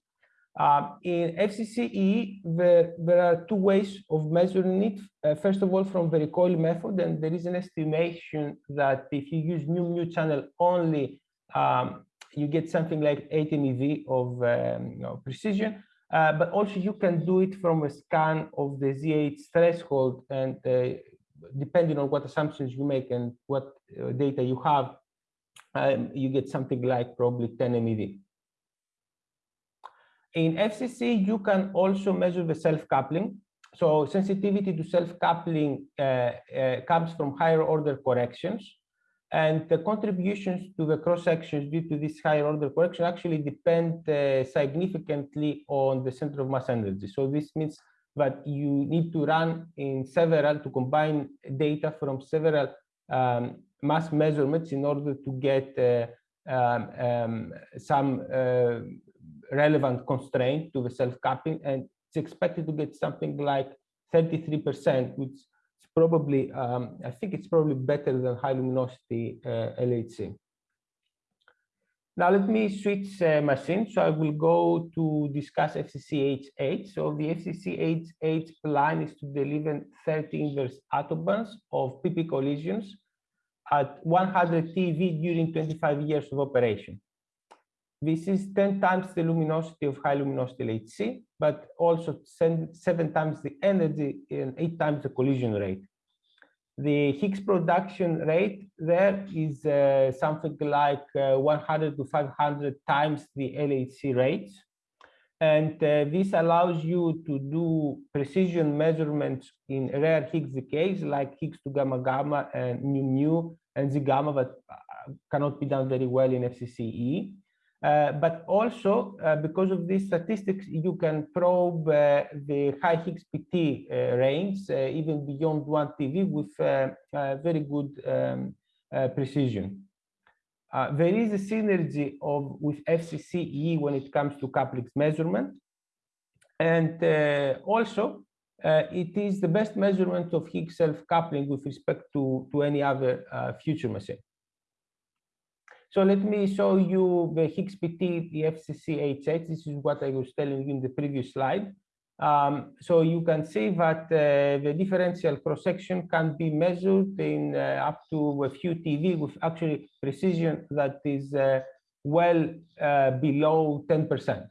Um, in FCCE, there, there are two ways of measuring it. Uh, first of all, from the recoil method, and there is an estimation that if you use new mu channel only, um, you get something like 80 MeV of um, you know, precision. Uh, but also you can do it from a scan of the ZH threshold and uh, depending on what assumptions you make and what uh, data you have, um, you get something like probably 10 MeV. In FCC, you can also measure the self-coupling. So sensitivity to self-coupling uh, uh, comes from higher order corrections. And the contributions to the cross sections due to this higher order correction actually depend uh, significantly on the center of mass energy. So this means that you need to run in several, to combine data from several um, mass measurements in order to get uh, um, um, some uh, relevant constraint to the self-coupling. And it's expected to get something like 33%, which probably, um, I think it's probably better than high luminosity uh, LHC. Now let me switch uh, machine. So I will go to discuss FCC-HH. So the FCC-HH plan is to deliver 30 inverse attobarns of PP collisions at 100 TeV during 25 years of operation. This is 10 times the luminosity of high luminosity LHC, but also seven times the energy and eight times the collision rate. The Higgs production rate there is uh, something like uh, 100 to 500 times the LHC rates. And uh, this allows you to do precision measurements in rare Higgs decays like Higgs to gamma gamma and mu mu and Z gamma that uh, cannot be done very well in FCCE. Uh, but also uh, because of these statistics, you can probe uh, the high Higgs PT uh, range uh, even beyond one TeV with very good um, precision. there is a synergy of with FCCE when it comes to couplings measurement, and also it is the best measurement of Higgs self-coupling with respect to to any other future machine. So let me show you the Higgs PT, the FCC HH. This is what I was telling you in the previous slide. Um, so you can see that uh, the differential cross-section can be measured in uh, up to a few TeV with actually precision that is uh, well uh, below 10%.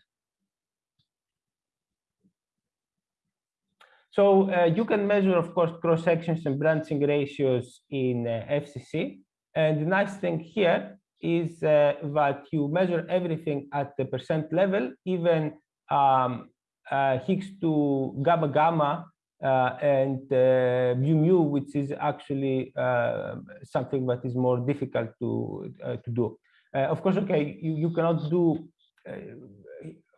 So uh, you can measure, of course, cross-sections and branching ratios in uh, FCC. And the nice thing here is uh, that you measure everything at the percent level, even um, uh, Higgs to gamma gamma uh, and uh, mu mu, which is actually uh, something that is more difficult to uh, to do. Uh, of course, okay, you, you cannot do,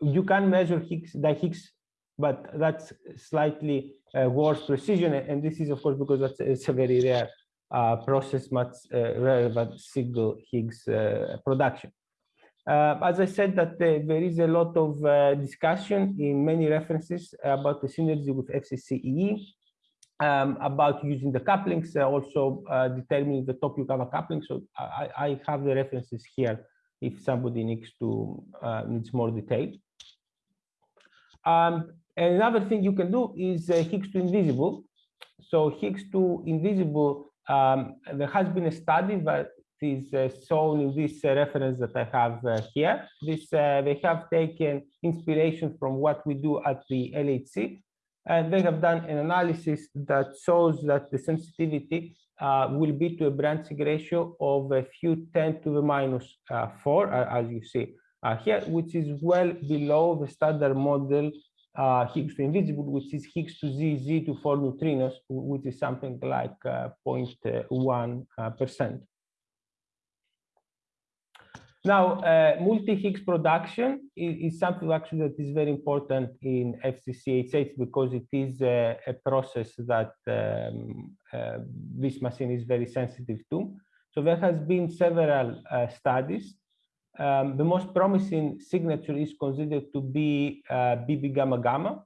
you can measure Higgs, the Higgs, but that's slightly worse precision. And this is, of course, because that's it's a very rare uh, process, much uh, rarer single Higgs uh, production. as I said, that there is a lot of discussion in many references about the synergy with FCCE um, about using the couplings, uh, also uh, determining the top Yukawa coupling. So I, I, have the references here if somebody needs to uh, needs more detail. Um, and another thing you can do is uh, Higgs to invisible. So Higgs to invisible, um, there has been a study that is uh, shown in this uh, reference that I have here. This they have taken inspiration from what we do at the LHC and they have done an analysis that shows that the sensitivity uh, will be to a branching ratio of a few 10 to the minus, uh, 4, uh, as you see uh, here, which is well below the standard model uh, Higgs to invisible, which is Higgs to Z, Z to 4 neutrinos, which is something like uh, 0.1%. Now, uh, multi-Higgs production is, is, something actually that is very important in FCCHH because it is a, a process that um, uh, this machine is very sensitive to. So there has been several uh, studies. Um, the most promising signature is considered to be BB uh, gamma gamma.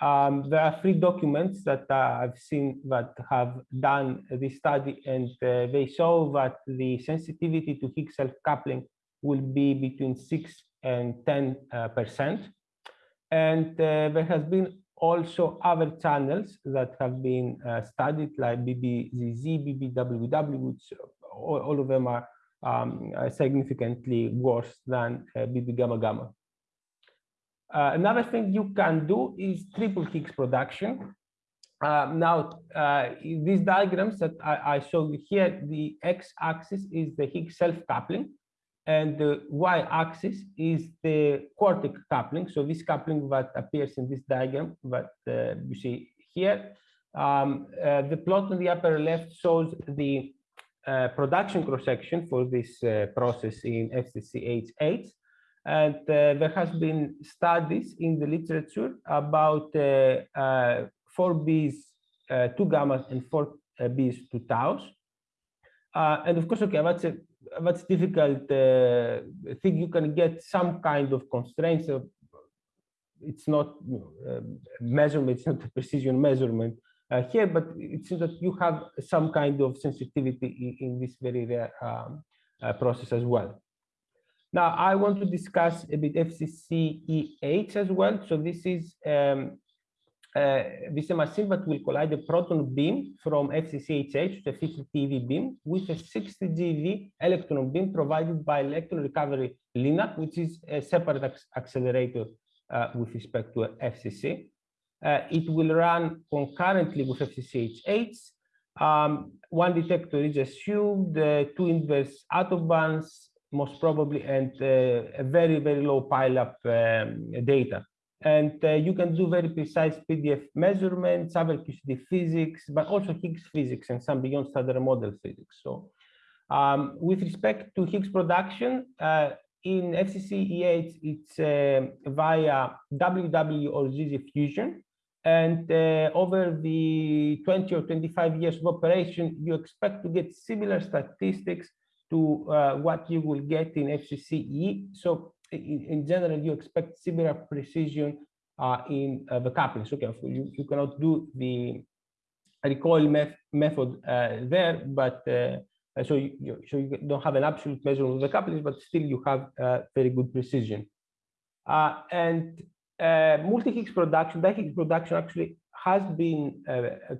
Um, there are three documents that uh, I've seen that have done this study, and uh, they show that the sensitivity to Higgs self-coupling will be between 6 and 10 uh, percent. And uh, there has been also other channels that have been uh, studied like BBZZ, BBWW, which all, all of them are um, significantly worse than BB gamma gamma. Uh, another thing you can do is triple Higgs production. Uh, now, uh, these diagrams that I, I show you here, the x-axis is the Higgs self-coupling, and the y-axis is the quartic coupling. So this coupling that appears in this diagram that uh, you see here. Um, uh, the plot on the upper left shows the uh, production cross-section for this uh, process in FCCHH. And uh, there has been studies in the literature about 4Bs, uh, 2 gammas, and 4Bs, 2 taus. and of course, okay, that's a that's difficult. I think you can get some kind of constraints. Of, it's not uh, measurement, it's not a precision measurement uh, here, but it seems that you have some kind of sensitivity in, in this very rare um, uh, process as well. Now, I want to discuss a bit FCCEH as well. So this is um, uh, this is a machine that will collide a proton beam from FCCHH, the 50 TeV beam, with a 60 GeV electron beam provided by Electron Recovery LINAC, which is a separate accelerator uh, with respect to FCC. Uh, it will run concurrently with FCCHH. Um, one detector is assumed, uh, two inverse attobarns, most probably, and uh, a very, very low pileup um, data. And uh, you can do very precise PDF measurements, other QCD physics, but also Higgs physics and some beyond standard model physics. So um, with respect to Higgs production, uh, in FCCEH, it's uh, via WW or ZZ fusion. And uh, over the 20 or 25 years of operation, you expect to get similar statistics to uh, what you will get in FCCE. So in, in general, you expect similar precision uh, in uh, the coupling. So okay, you, you cannot do the recoil meth method uh, there, but uh, so you, so you don't have an absolute measurement of the couplings, but still you have very good precision. Uh, multi-Higgs production, di-Higgs production actually has been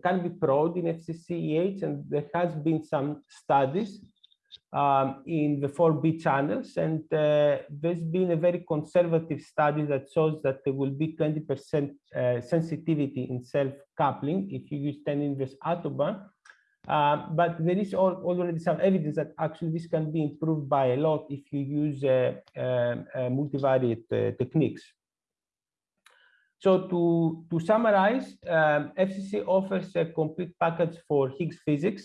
can be probed in FCCEH, and there has been some studies um, in the 4B channels. And uh, there's been a very conservative study that shows that there will be 20% uh, sensitivity in self-coupling if you use 10 inverse attobarn. Um, but there is already some evidence that actually this can be improved by a lot if you use uh, um, uh multivariate uh, techniques. So to, to summarize, um, FCC offers a complete package for Higgs physics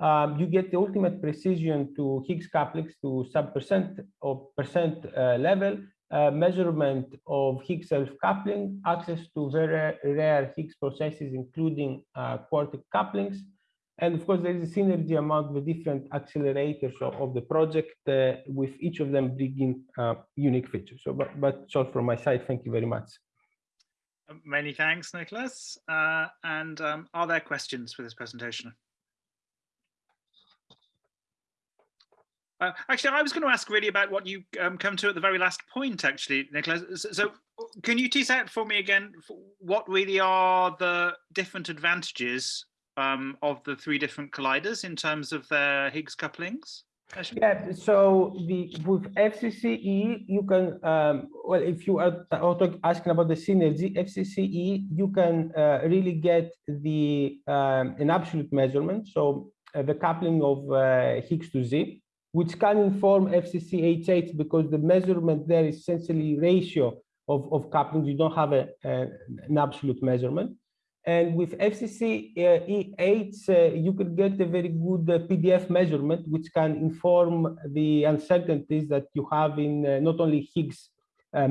um, you get the ultimate precision to Higgs couplings to sub percent or percent uh, level, uh, measurement of Higgs self-coupling, access to very rare Higgs processes, including uh, quartic couplings. And of course, there is a synergy among the different accelerators of, of the project, uh, with each of them bringing uh, unique features. So, but, but all from my side. Thank you very much. Many thanks, Nicholas. Uh, and um, are there questions for this presentation? Uh, actually, I was going to ask really about what you um, come to at the very last point, actually, Nicholas. So, so, can you tease out for me again what really are the different advantages um, of the three different colliders in terms of their Higgs couplings? Yeah, so the with FCCE, you can, um, well, if you are asking about the synergy, FCCE, you can uh, really get the um, an absolute measurement, so uh, the coupling of uh, Higgs to Z, which can inform FCCHH because the measurement there is essentially ratio of, of couplings. You don't have a, a an absolute measurement. And with FCC-EH, uh, you could get a very good uh, PDF measurement, which can inform the uncertainties that you have in uh, not only Higgs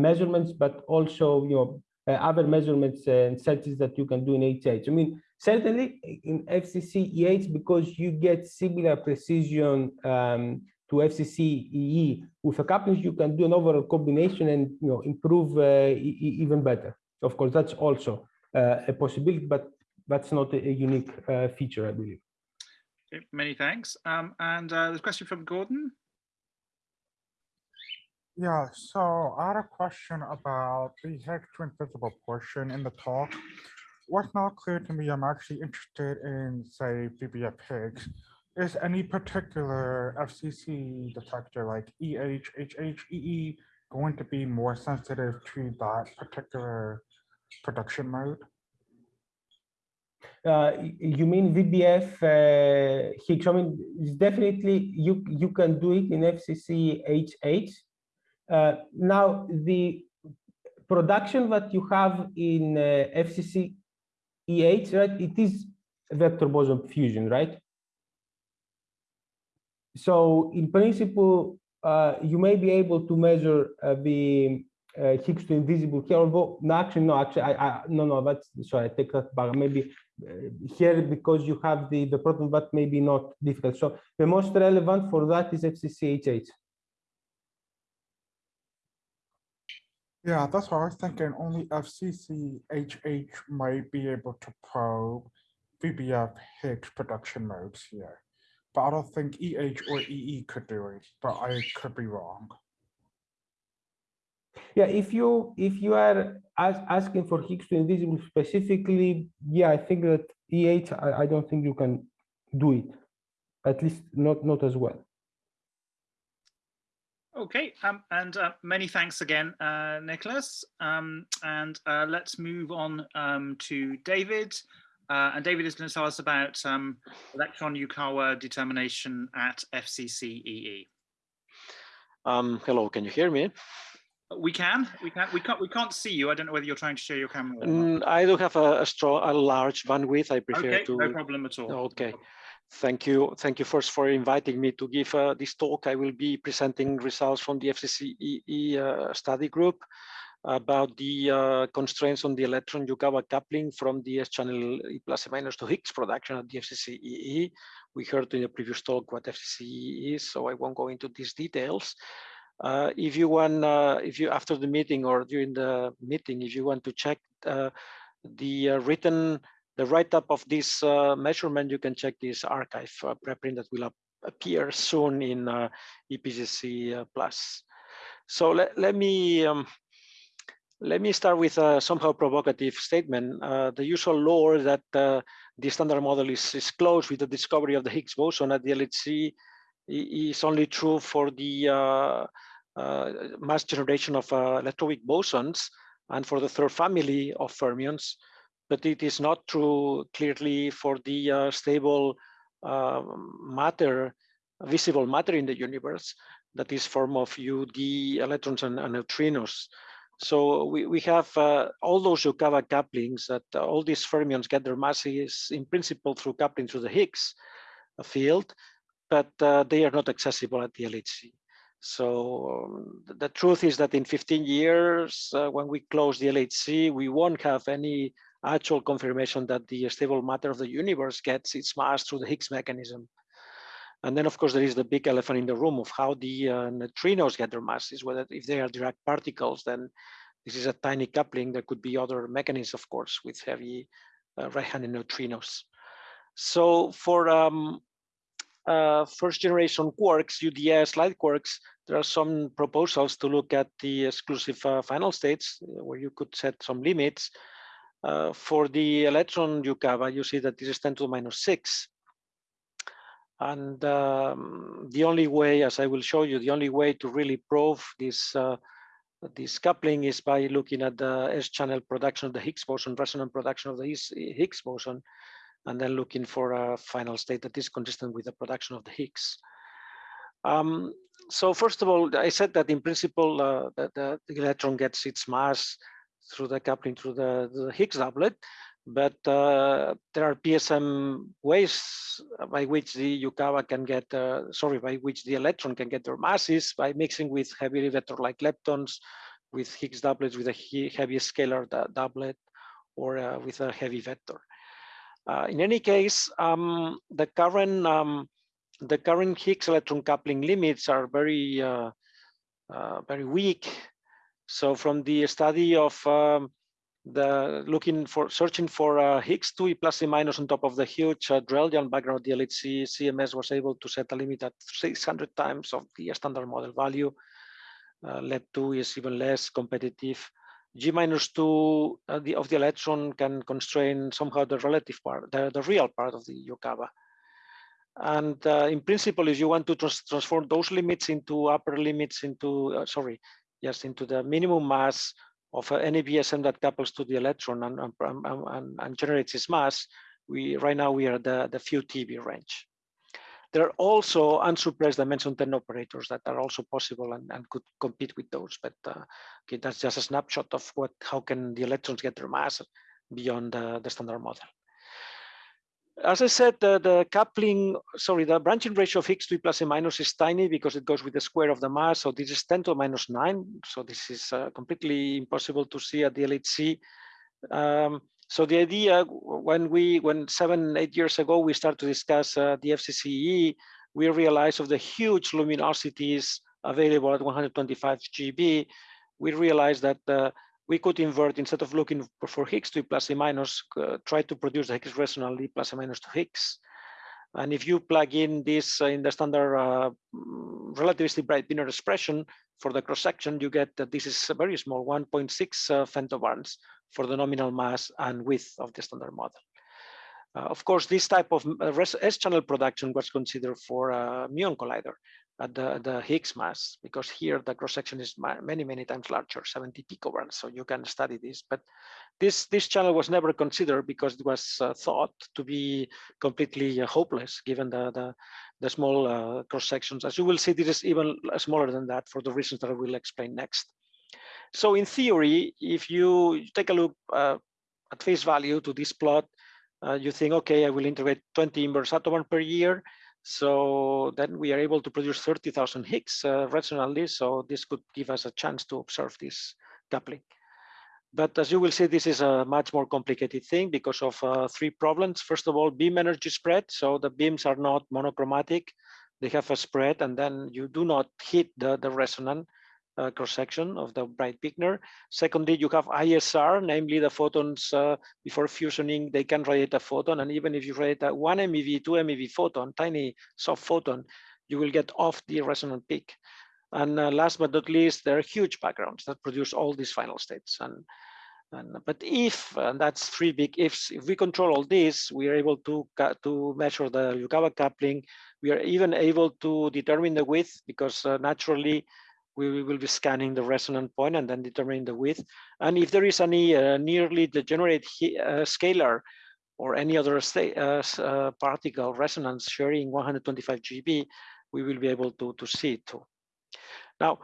measurements, but also you know other measurements and searches that you can do in HH. I mean, certainly in FCC-EH, because you get similar precision um, to FCC-EE with a couplings, you can do an overall combination and you know improve uh, even better. Of course, that's also uh, a possibility, but that's not a, a unique uh, feature, I believe. Okay, many thanks. Um, and uh, there's a question from Gordon. Yeah, so I had a question about the Higgs to invisible portion in the talk. What's not clear to me, I'm actually interested in, say, VBF Higgs. Is any particular FCC detector like EH, HH, EE going to be more sensitive to that particular production mode? Uh, you mean VBF uh? I mean, definitely you you can do it in FCC HH. Uh, now the production that you have in uh, FCC EH, right? It is vector boson fusion, right? So in principle, uh, you may be able to measure uh, the uh, Higgs to invisible here, although no, actually, no, actually, I, I no, no, that's sorry, I take that back. Maybe uh, here because you have the the proton, but maybe not difficult. So the most relevant for that is FCCHH. Yeah, that's what I was thinking. Only FCCHH might be able to probe VBF Higgs production modes here. But I don't think EH or EE could do it, but I could be wrong. Yeah, if you if you are as, asking for Higgs to invisible specifically, yeah, I think that EH, I, I don't think you can do it, at least not not as well. Okay, um, and uh, many thanks again, uh, Nicholas. Um, and uh, let's move on um, to David. Uh, and David is going to tell us about um, electron Yukawa determination at FCCEE. Um, hello, can you hear me? We can, we can, we can't, we can't see you. I don't know whether you're trying to share your camera. Mm, I do have a, a strong, a large bandwidth. I prefer okay, to. no problem at all. Okay. Thank you. Thank you first for inviting me to give uh, this talk. I will be presenting results from the FCCEE uh, study group about the uh, constraints on the electron Yukawa coupling from the S-channel E plus minus to Higgs production at the FCCEE. We heard in the previous talk what FCCEE is, so I won't go into these details. Uh, if you want, uh, if you after the meeting or during the meeting, if you want to check uh, the uh, written, the write-up of this uh, measurement, you can check this archive uh, preprint that will appear soon in EPGC Plus. So let, let me um, let me start with a somehow provocative statement. the usual lore that the standard model is, is closed with the discovery of the Higgs boson at the LHC is only true for the uh, uh, mass generation of uh, electroweak bosons and for the third family of fermions, but it is not true clearly for the stable matter, visible matter in the universe that is form of UD electrons and, and neutrinos. So we, we have uh, all those Yukawa couplings that all these fermions get their masses in principle through coupling through the Higgs. field, but uh, they are not accessible at the LHC. So um, the truth is that in 15 years, uh, when we close the LHC, we won't have any actual confirmation that the stable matter of the universe gets its mass through the Higgs mechanism. And then, of course, there is the big elephant in the room of how the uh, neutrinos get their masses, whether if they are Dirac particles, then this is a tiny coupling. There could be other mechanisms, of course, with heavy uh, right-handed neutrinos. So for um, uh, first generation quarks, UDS light quarks, there are some proposals to look at the exclusive uh, final states uh, where you could set some limits. Uh, for the electron Yukawa, you see that this is 10 to the minus 6. And um, the only way, as I will show you, the only way to really prove this uh, this coupling is by looking at the S-channel production of the Higgs boson, resonant production of the Higgs boson, and then looking for a final state that is consistent with the production of the Higgs. Um, so first of all, I said that in principle, uh, the, the, electron gets its mass through the coupling through the, the Higgs doublet, but uh, there are BSM ways by which the Yukawa can get, uh, sorry, by which the electron can get their masses by mixing with heavy vector-like leptons, with Higgs doublets with a heavy scalar doublet, or uh, with a heavy vector. Uh, in any case, um, the current um, the current Higgs electron coupling limits are very uh, uh, very weak. So from the study of um, the looking for searching for uh, Higgs 2e plus e minus on top of the huge uh, Drell-Yan background the LHC CMS was able to set a limit at 600 times of the standard model value. Uh, LEP2 is even less competitive. G minus 2 uh, of the electron can constrain somehow the relative part, the, the real part of the Yukawa. And uh, in principle, if you want to trans transform those limits into upper limits into, uh, sorry, yes, into the minimum mass of any BSM that couples to the electron and, and, and, and, generates its mass, we right now we are the, the few TeV range. There are also unsuppressed dimension 10 operators that are also possible and, and could compete with those. But uh, okay, that's just a snapshot of what how can the electrons get their mass beyond uh, the standard model. As I said, the, the, coupling, sorry, the branching ratio of Higgs to plus and minus is tiny because it goes with the square of the mass. So this is 10 to minus 9. So this is uh, completely impossible to see at the LHC. Um, so the idea when we, when seven, eight years ago, we started to discuss uh, the FCCE, we realized of the huge luminosities available at 125 GeV, we realized that uh, we could invert instead of looking for Higgs to plus and minus, uh, try to produce the Higgs resonantly plus and minus to Higgs. And if you plug in this uh, in the standard uh, relativistic Breit-Wigner expression for the cross section, you get that this is a very small 1.6 uh, femtobarns for the nominal mass and width of the standard model. Uh, of course, this type of uh, S-channel production was considered for a muon collider at the, the Higgs mass, because here the cross section is many, many times larger, 70 picobarns. So you can study this. But this, this channel was never considered because it was uh, thought to be completely uh, hopeless given the, the, the small uh, cross sections. As you will see, this is even smaller than that for the reasons that I will explain next. So in theory, if you take a look uh, at face value to this plot, uh, you think, okay, I will integrate 20 inverse atoms per year. So then we are able to produce 30,000 Higgs uh, resonantly. So this could give us a chance to observe this coupling. But as you will see, this is a much more complicated thing because of uh, three problems. First of all, beam energy spread. So the beams are not monochromatic. They have a spread and then you do not hit the, the resonant uh, cross-section of the Breit-Wigner. Secondly, you have ISR, namely the photons uh, before fusioning, they can radiate a photon. And even if you radiate a one MeV, two MeV photon, tiny soft photon, you will get off the resonant peak. And uh, last but not least, there are huge backgrounds that produce all these final states. And, and but if, and that's three big ifs, if we control all this, we are able to, to measure the Yukawa coupling. We are even able to determine the width because uh, naturally we will be scanning the resonant point and then determining the width. And if there is any uh, nearly degenerate uh, scalar or any other uh, uh, particle resonance sharing 125 GeV, we will be able to, to see it too. Now,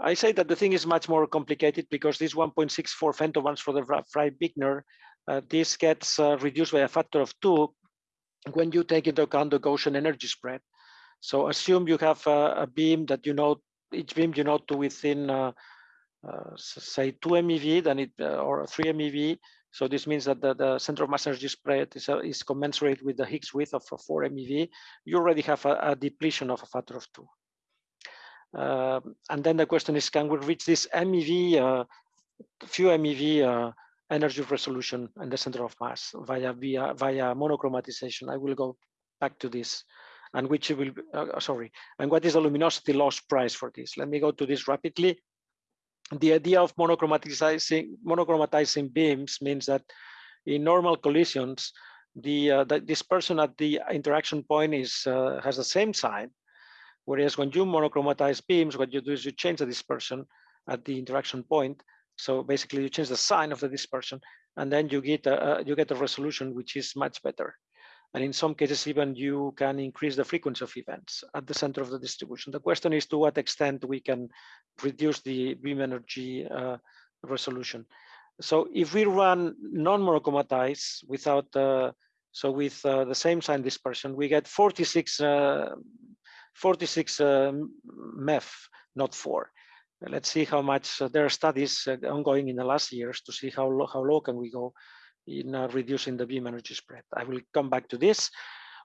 I say that the thing is much more complicated because this 1.64 femtobarns for the Breit-Wigner, uh, this gets uh, reduced by a factor of two when you take into account the Gaussian energy spread. So assume you have a, a beam that you know, each beam you know to within, uh, uh, say 2 MeV, then it, uh, or 3 MeV. So this means that the, the center of mass energy spread is, uh, is commensurate with the Higgs width of 4 MeV. You already have a, a depletion of a factor of two. Uh, and then the question is, can we reach this MeV, uh, few MeV energy resolution in the center of mass via via via monochromatization? I will go back to this, and which will uh, sorry, and what is the luminosity loss price for this? Let me go to this rapidly. The idea of monochromatizing monochromatizing beams means that in normal collisions, the, uh, the dispersion at the interaction point is uh, has the same sign Whereas when you monochromatize beams, what you do is you change the dispersion at the interaction point. So basically you change the sign of the dispersion and then you get a, you get a resolution which is much better. And in some cases, even you can increase the frequency of events at the center of the distribution. The question is to what extent we can reduce the beam energy uh, resolution. So if we run non-monochromatized without, uh, so with uh, the same sign dispersion, we get 46 uh, 46 um, MeV, not four. Let's see how much uh, there are studies uh, ongoing in the last years to see how low, how low can we go in uh, reducing the beam energy spread. I will come back to this.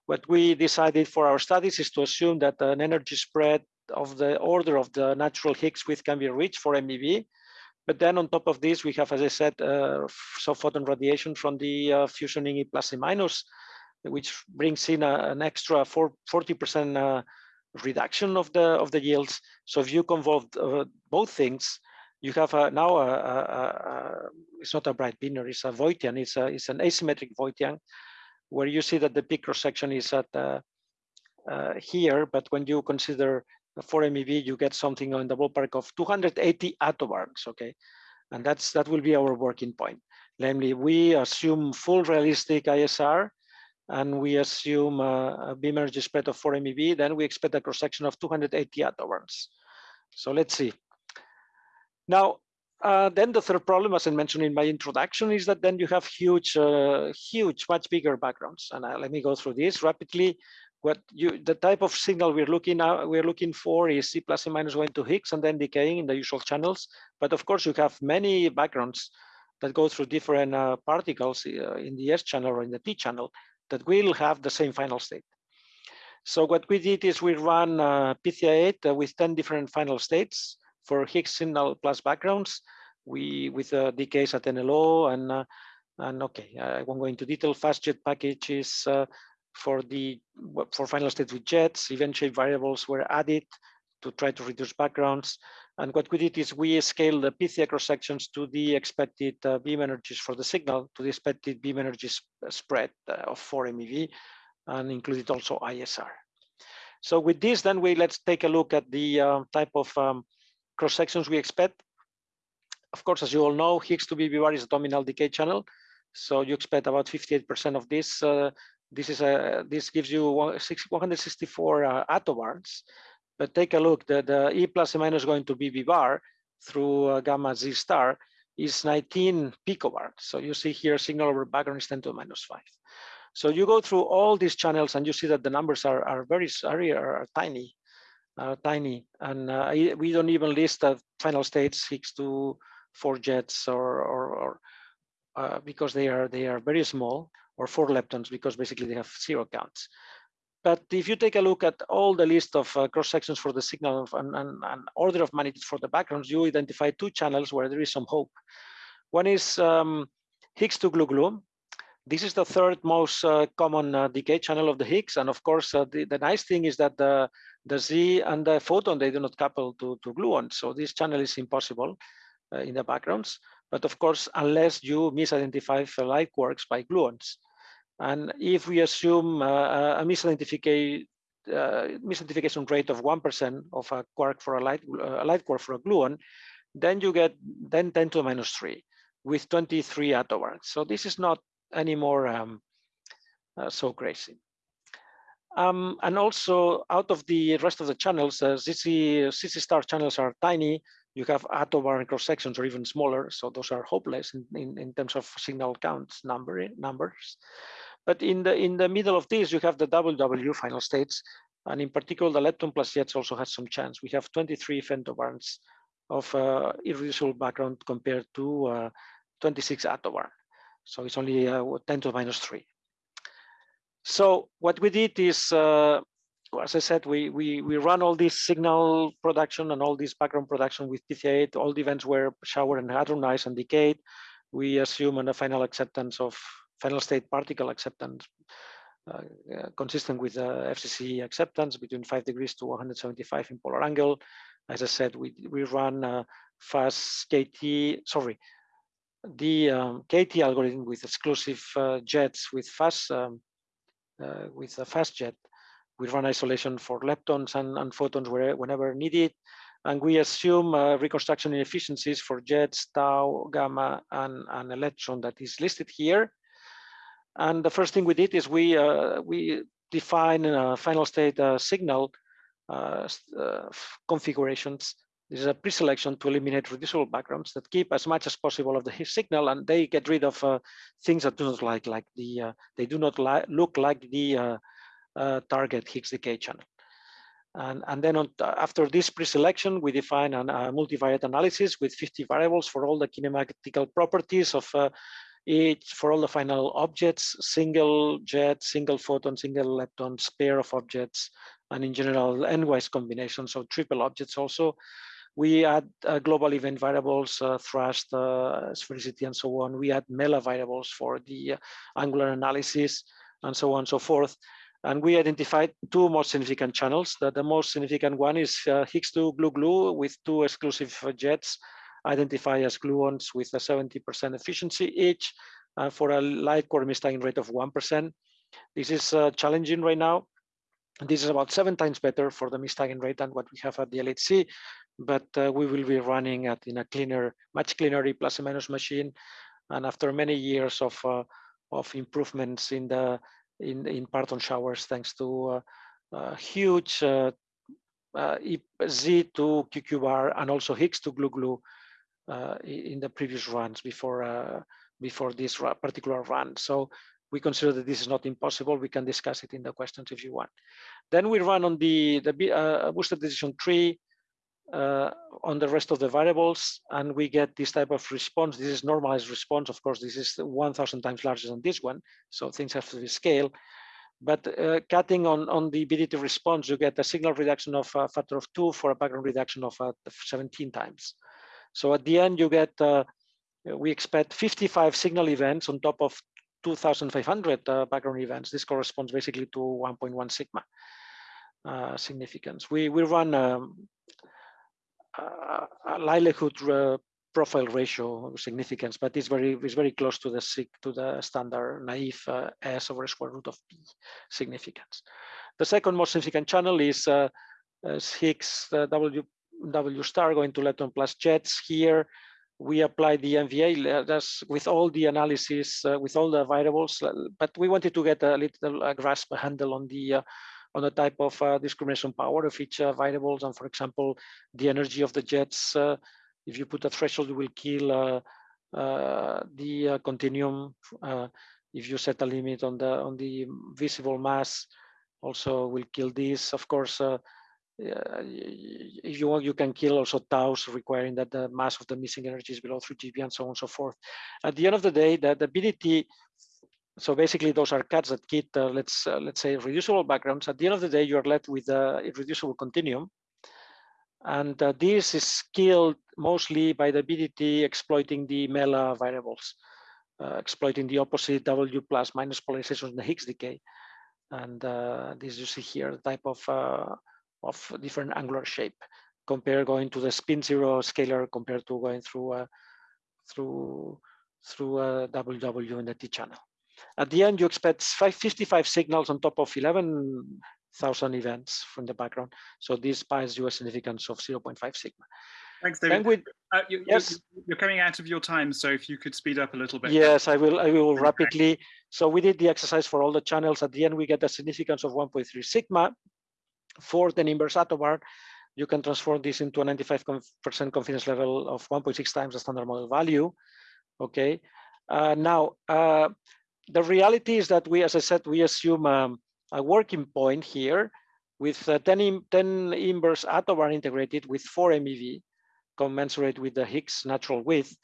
What we decided for our studies is to assume that an energy spread of the order of the natural Higgs width can be reached for MEV. But then on top of this, we have, as I said, uh, photon radiation from the uh, fusioning E plus E minus, which brings in a, an extra 40% uh, reduction of the of the yields. So if you convolve uh, both things, you have a, now a, a, a, it's not a bright binary, it's a Voigtian, it's a it's an asymmetric Voigtian, where you see that the peak cross section is at uh, uh, here, but when you consider the 4 MeV, you get something in the ballpark of 280 attobarns, okay? And that's that will be our working point. Namely, we assume full realistic ISR and we assume uh, a, a beam energy spread of 4 MeV, then we expect a cross section of 280 attobarns. So let's see. Now, uh, then the third problem, as I mentioned in my introduction, is that then you have huge, uh, huge, much bigger backgrounds. And uh, let me go through this rapidly. What you, the type of signal we're looking at, we're looking for is E plus E minus going to Higgs and then decaying in the usual channels. But of course, you have many backgrounds that go through different uh, particles uh, in the S channel or in the T channel that will have the same final state. So what we did is we ran uh, Pythia-8 uh, with 10 different final states for Higgs signal plus backgrounds. We with uh, decays at NLO and uh, and okay, I won't go into detail. FastJet packages uh, for the for final states with jets. Event shape variables were added to try to reduce backgrounds. And what we did is we scaled the Pythia cross sections to the expected uh, beam energies for the signal, to the expected beam energy spread uh, of 4 MeV, and included also ISR. So with this, then we let's take a look at the uh, type of um, cross sections we expect. Of course, as you all know, Higgs to BB is a dominant decay channel. So you expect about 58% of this. Uh, this is a this gives you 164 uh, attobarns. But take a look, the, the E plus E minus going to BB bar through uh, gamma Z star is 19 picobar. So you see here signal over background is 10 to the minus 5. So you go through all these channels and you see that the numbers are, are very are, are tiny, are tiny. And uh, we don't even list the final states, Higgs to four jets or, or, or uh, because they are they are very small or four leptons because basically they have zero counts. But if you take a look at all the list of uh, cross sections for the signal and, and, and, order of magnitude for the backgrounds, you identify two channels where there is some hope. One is um, Higgs to glue glue. This is the third most uh, common uh, decay channel of the Higgs. And of course, uh, the, the nice thing is that the, the Z and the photon, they do not couple to, to gluon. So this channel is impossible uh, in the backgrounds. But of course, unless you misidentify light quarks by gluons. And if we assume uh, a misidentification, uh, misidentification rate of 1% of a quark for a light, uh, a light quark for a gluon, then you get then 10 to the minus 3 with 23 attobarns. So this is not anymore um, uh, so crazy. Um, and also out of the rest of the channels, uh, ZZ, ZZ star channels are tiny. You have attobarn cross sections are even smaller. So those are hopeless in, in, in terms of signal counts number, numbers. But in the in the middle of this, you have the WW final states, and in particular, the lepton plus jets also has some chance. We have 23 femtobarns of uh, irreducible background compared to uh, 26 attobarn. So it's only uh, 10 to the minus three. So what we did is, uh, as I said, we, we, we run all this signal production and all this background production with Pythia8. All the events were showered and hadronized and decayed. We assume and a final acceptance of final state particle acceptance uh, uh, consistent with uh, FCC acceptance between 5 degrees to 175 in polar angle. As I said, we, we run fast KT, sorry, the um, KT algorithm with exclusive uh, jets with fast um, with a fast jet. We run isolation for leptons and, and photons where, whenever needed. And we assume uh, reconstruction inefficiencies for jets, tau, gamma, and, and electron that is listed here. And the first thing we did is we uh, we define a final state uh, signal uh, configurations. This is a pre-selection to eliminate reducible backgrounds that keep as much as possible of the signal, and they get rid of uh, things that do not like like the uh, they do not li look like the uh, target Higgs decay channel. And, and then on, after this pre-selection, we define a multivariate analysis with 50 variables for all the kinematical properties of each for all the final objects, single jet, single photon, single lepton, pair of objects, and in general, n-wise combinations of triple objects also. We add uh, global event variables, uh, thrust, uh, sphericity, and so on. We add MELA variables for the uh, angular analysis, and so on and so forth. And we identified two most significant channels. The, the most significant one is uh, Higgs-2 glue-glue with two exclusive jets identified as gluons with a 70% efficiency each uh, for a light quark mistargeting rate of 1%. This is uh, challenging right now. This is about seven times better for the mistargeting rate than what we have at the LHC, but uh, we will be running at in a cleaner, much cleaner E plus minus machine. And after many years of uh, of improvements in the in in parton showers, thanks to uh, uh, huge uh, Z to QQ bar and also Higgs to glue glue uh, in the previous runs before uh, before this particular run. So we consider that this is not impossible. We can discuss it in the questions if you want. Then we run on the, the uh, boosted decision tree uh, on the rest of the variables, and we get this type of response. This is normalized response. Of course, this is 1,000 times larger than this one, so things have to be scaled. But uh, cutting on, on the BDT response, you get a signal reduction of a factor of two for a background reduction of uh, 17 times. So at the end, you get, uh, we expect 55 signal events on top of 2,500 uh, background events. This corresponds basically to 1.1 sigma uh, significance. We, we run um, likelihood uh, profile ratio significance, but it's very it's very close to the to the standard naive uh, s over square root of p significance. The second most significant channel is, uh, Higgs uh, W W star going to lepton plus jets here. We apply the MVA that's with all the analysis, uh, with all the variables, uh, but we wanted to get a little uh, grasp, a handle on the uh, on the type of uh, discrimination power of each uh, variables. And for example, the energy of the jets, uh, if you put a threshold, will kill uh, uh, the continuum. if you set a limit on the on the visible mass, also will kill this. Of course, if you want, you can kill also taus, requiring that the mass of the missing energy is below 3 GeV and so on and so forth. At the end of the day, the, the BDT, so basically those are cuts that kit, uh, let's uh, let's say reducible backgrounds. At the end of the day, you are left with a irreducible continuum. And uh, this is killed mostly by the BDT exploiting the MELA variables, uh, exploiting the opposite W plus minus polarization in the Higgs decay. And uh, this you see here, the type of uh, of different angular shape compare going to the spin zero scalar compared to going through a, through through a WW in the T channel. At the end, you expect 55 signals on top of 11,000 events from the background. So this buys you a significance of 0.5 sigma. Thanks, David. Uh, you, yes. You're coming out of your time, so if you could speed up a little bit. Yes, I will. I will rapidly. So we did the exercise for all the channels. At the end, we get a significance of 1.3 sigma for the inverse attobar, you can transform this into a 95% confidence level of 1.6 times the standard model value. Okay. Uh, now, uh, the reality is that we, as I said, we assume um, a working point here with uh, 10, 10 inverse attobar integrated with 4 MeV, commensurate with the Higgs natural width.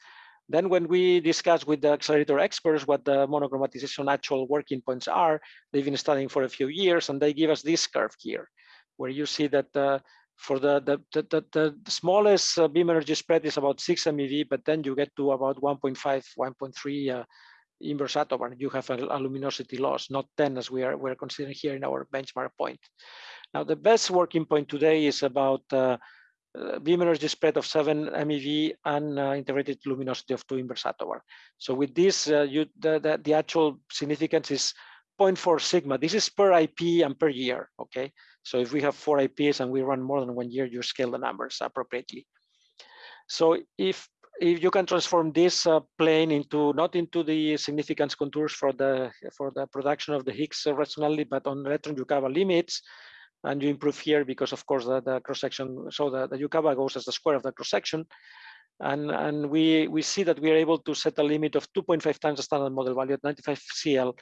Then when we discuss with the accelerator experts what the monochromatization actual working points are, they've been studying for a few years and they give us this curve here, where you see that uh, for the, the, the, the, smallest uh, beam energy spread is about 6 MeV, but then you get to about 1.5, 1.3 inverse attobar, you have a, a, luminosity loss, not 10 as we are we're considering here in our benchmark point. Now, the best working point today is about uh, uh, beam energy spread of 7 MeV and uh, integrated luminosity of 2 inverse attobar. So with this, uh, you, the, the, the, actual significance is 0.4 sigma. This is per IP and per year, okay? So if we have four IPs and we run more than one year, you scale the numbers appropriately. So if if you can transform this uh, plane into not into the significance contours for the for the production of the Higgs rationality, but on electron Yukawa limits, and you improve here because of course the, the cross section so the, the Yukawa goes as the square of the cross section and and we we see that we are able to set a limit of 2.5 times the standard model value at 95 cl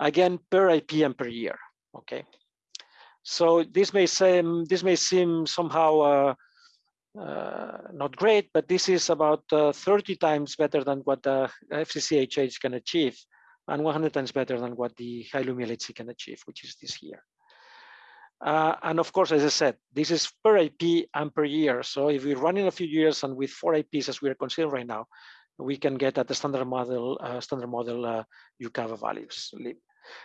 again per IPM per year okay? So this may seem this may seem somehow uh, not great but this is about uh, 30 times better than what the fccnh can achieve and 100 times better than what the high LHC can achieve which is this here uh, and of course, as I said, this is per IP and per year. So if we run in a few years and with four IPs as we are considering right now, we can get at the standard model, uh, standard model uh, Yukawa values.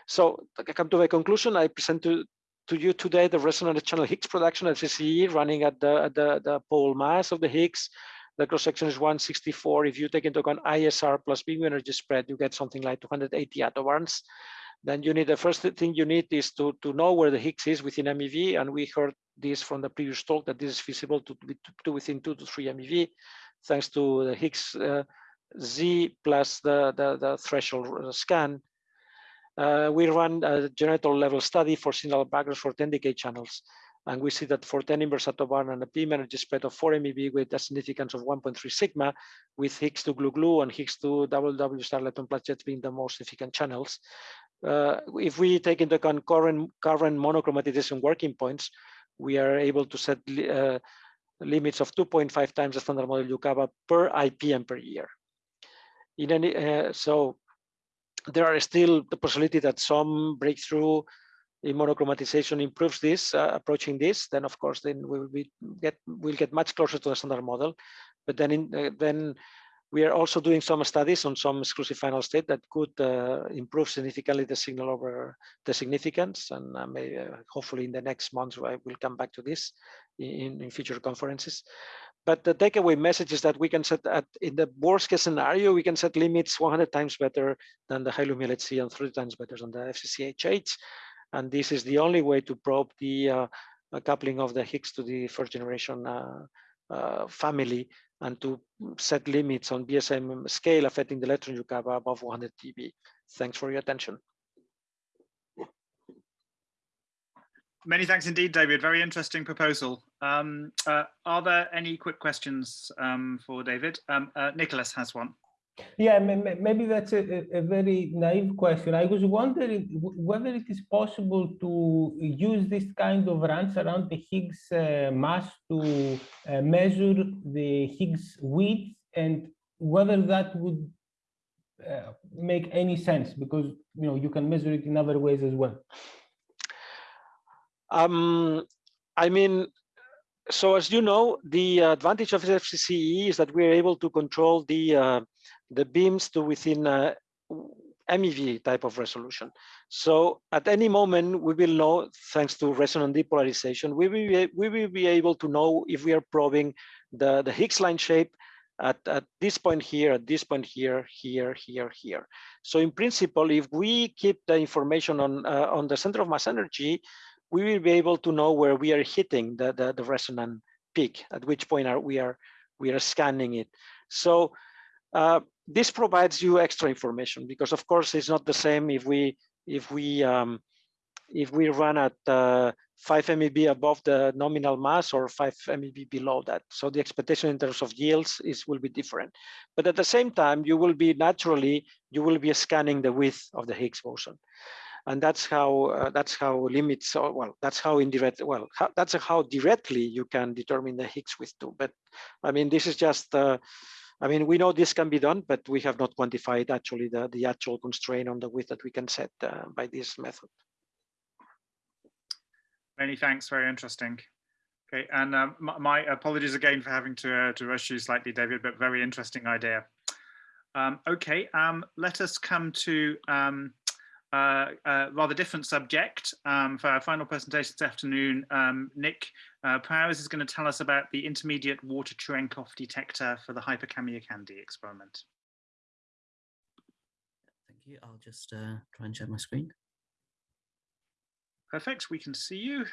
So I come to my conclusion. I present to, to you today the resonant channel Higgs production at CCE running at the, at the, the pole mass of the Higgs. The cross section is 164. If you take into account ISR plus beam energy spread, you get something like 280 attobarns then you need the first thing you need is to to know where the Higgs is within MeV, and we heard this from the previous talk that this is feasible to be to within two to three MeV, thanks to the Higgs uh, Z plus the, the, the threshold scan. Uh, we run a generator level study for signal backgrounds for 10 decay channels. And we see that for 10 inverse attobar and a beam energy spread of 4 MeV with a significance of 1.3 sigma, with Higgs to glue glue and Higgs to WW star electron plus jets being the most significant channels, uh, if we take into account current, current monochromatization working points, we are able to set uh, limits of 2.5 times the standard model Yukawa per IPM per year. In any, uh, so there are still the possibility that some breakthrough in monochromatization improves this, uh, approaching this, then of course, then we will be get we'll get much closer to the standard model. But then in, uh, then we are also doing some studies on some exclusive final state that could uh, improve significantly the signal over the significance. And uh, uh, hopefully in the next months, I will come back to this in, in future conferences. But the takeaway message is that we can set at in the worst case scenario, we can set limits 100 times better than the high Lumi LHC and three times better than the FCCHH. And this is the only way to probe the uh, coupling of the Higgs to the first generation uh, uh, family and to set limits on BSM scale affecting the electron Yukawa above 100 TeV. Thanks for your attention. Many thanks indeed, David. Very interesting proposal. Um, uh, are there any quick questions um, for David? Um, uh, Nicholas has one. Yeah, maybe that's a, a, very naive question. I was wondering whether it is possible to use this kind of runs around the Higgs uh, mass to uh, measure the Higgs width and whether that would uh, make any sense because you know you can measure it in other ways as well. Um, I mean, so as you know, the advantage of FCCE is that we're able to control the uh, the beams to within a MEV type of resolution. So at any moment, we will know, thanks to resonant depolarization, we will be, we will be able to know if we are probing the, the Higgs line shape at, at this point here, at this point here, here, here, here. So in principle, if we keep the information on, uh, on the center of mass energy, we will be able to know where we are hitting the, the, the resonant peak, at which point are we are we are scanning it. So uh, this provides you extra information because of course it's not the same if we if we um, if we run at uh, 5 MeV above the nominal mass or 5 MeV below that. So the expectation in terms of yields is will be different. But at the same time, you will be naturally, you will be scanning the width of the Higgs boson. And that's how uh, that's how limits, or, well, that's how indirect, well, how, that's how directly you can determine the Higgs width too. But I mean, this is just, uh, I mean, we know this can be done, but we have not quantified actually the, the actual constraint on the width that we can set uh, by this method. Many thanks, very interesting. Okay, and um, my, my, apologies again for having to, uh, to rush you slightly, David, but very interesting idea. Um, okay, um, let us come to um, uh, a rather different subject um, for our final presentation this afternoon. Um, Nick uh, Prouse is going to tell us about the intermediate water Cherenkov detector for the Hyperkamiokande experiment. Thank you. I'll just uh, try and share my screen. Perfect, we can see you.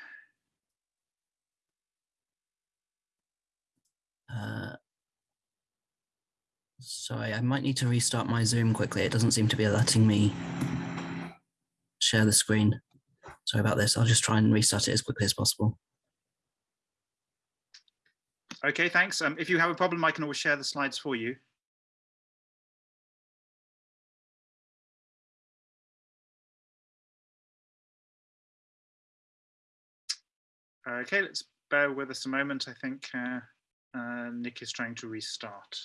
Uh, sorry, I might need to restart my Zoom quickly. It doesn't seem to be letting me share the screen. Sorry about this. I'll just try and restart it as quickly as possible. Okay, thanks. Um, if you have a problem, I can always share the slides for you. Okay, let's bear with us a moment. I think uh, uh, Nick is trying to restart.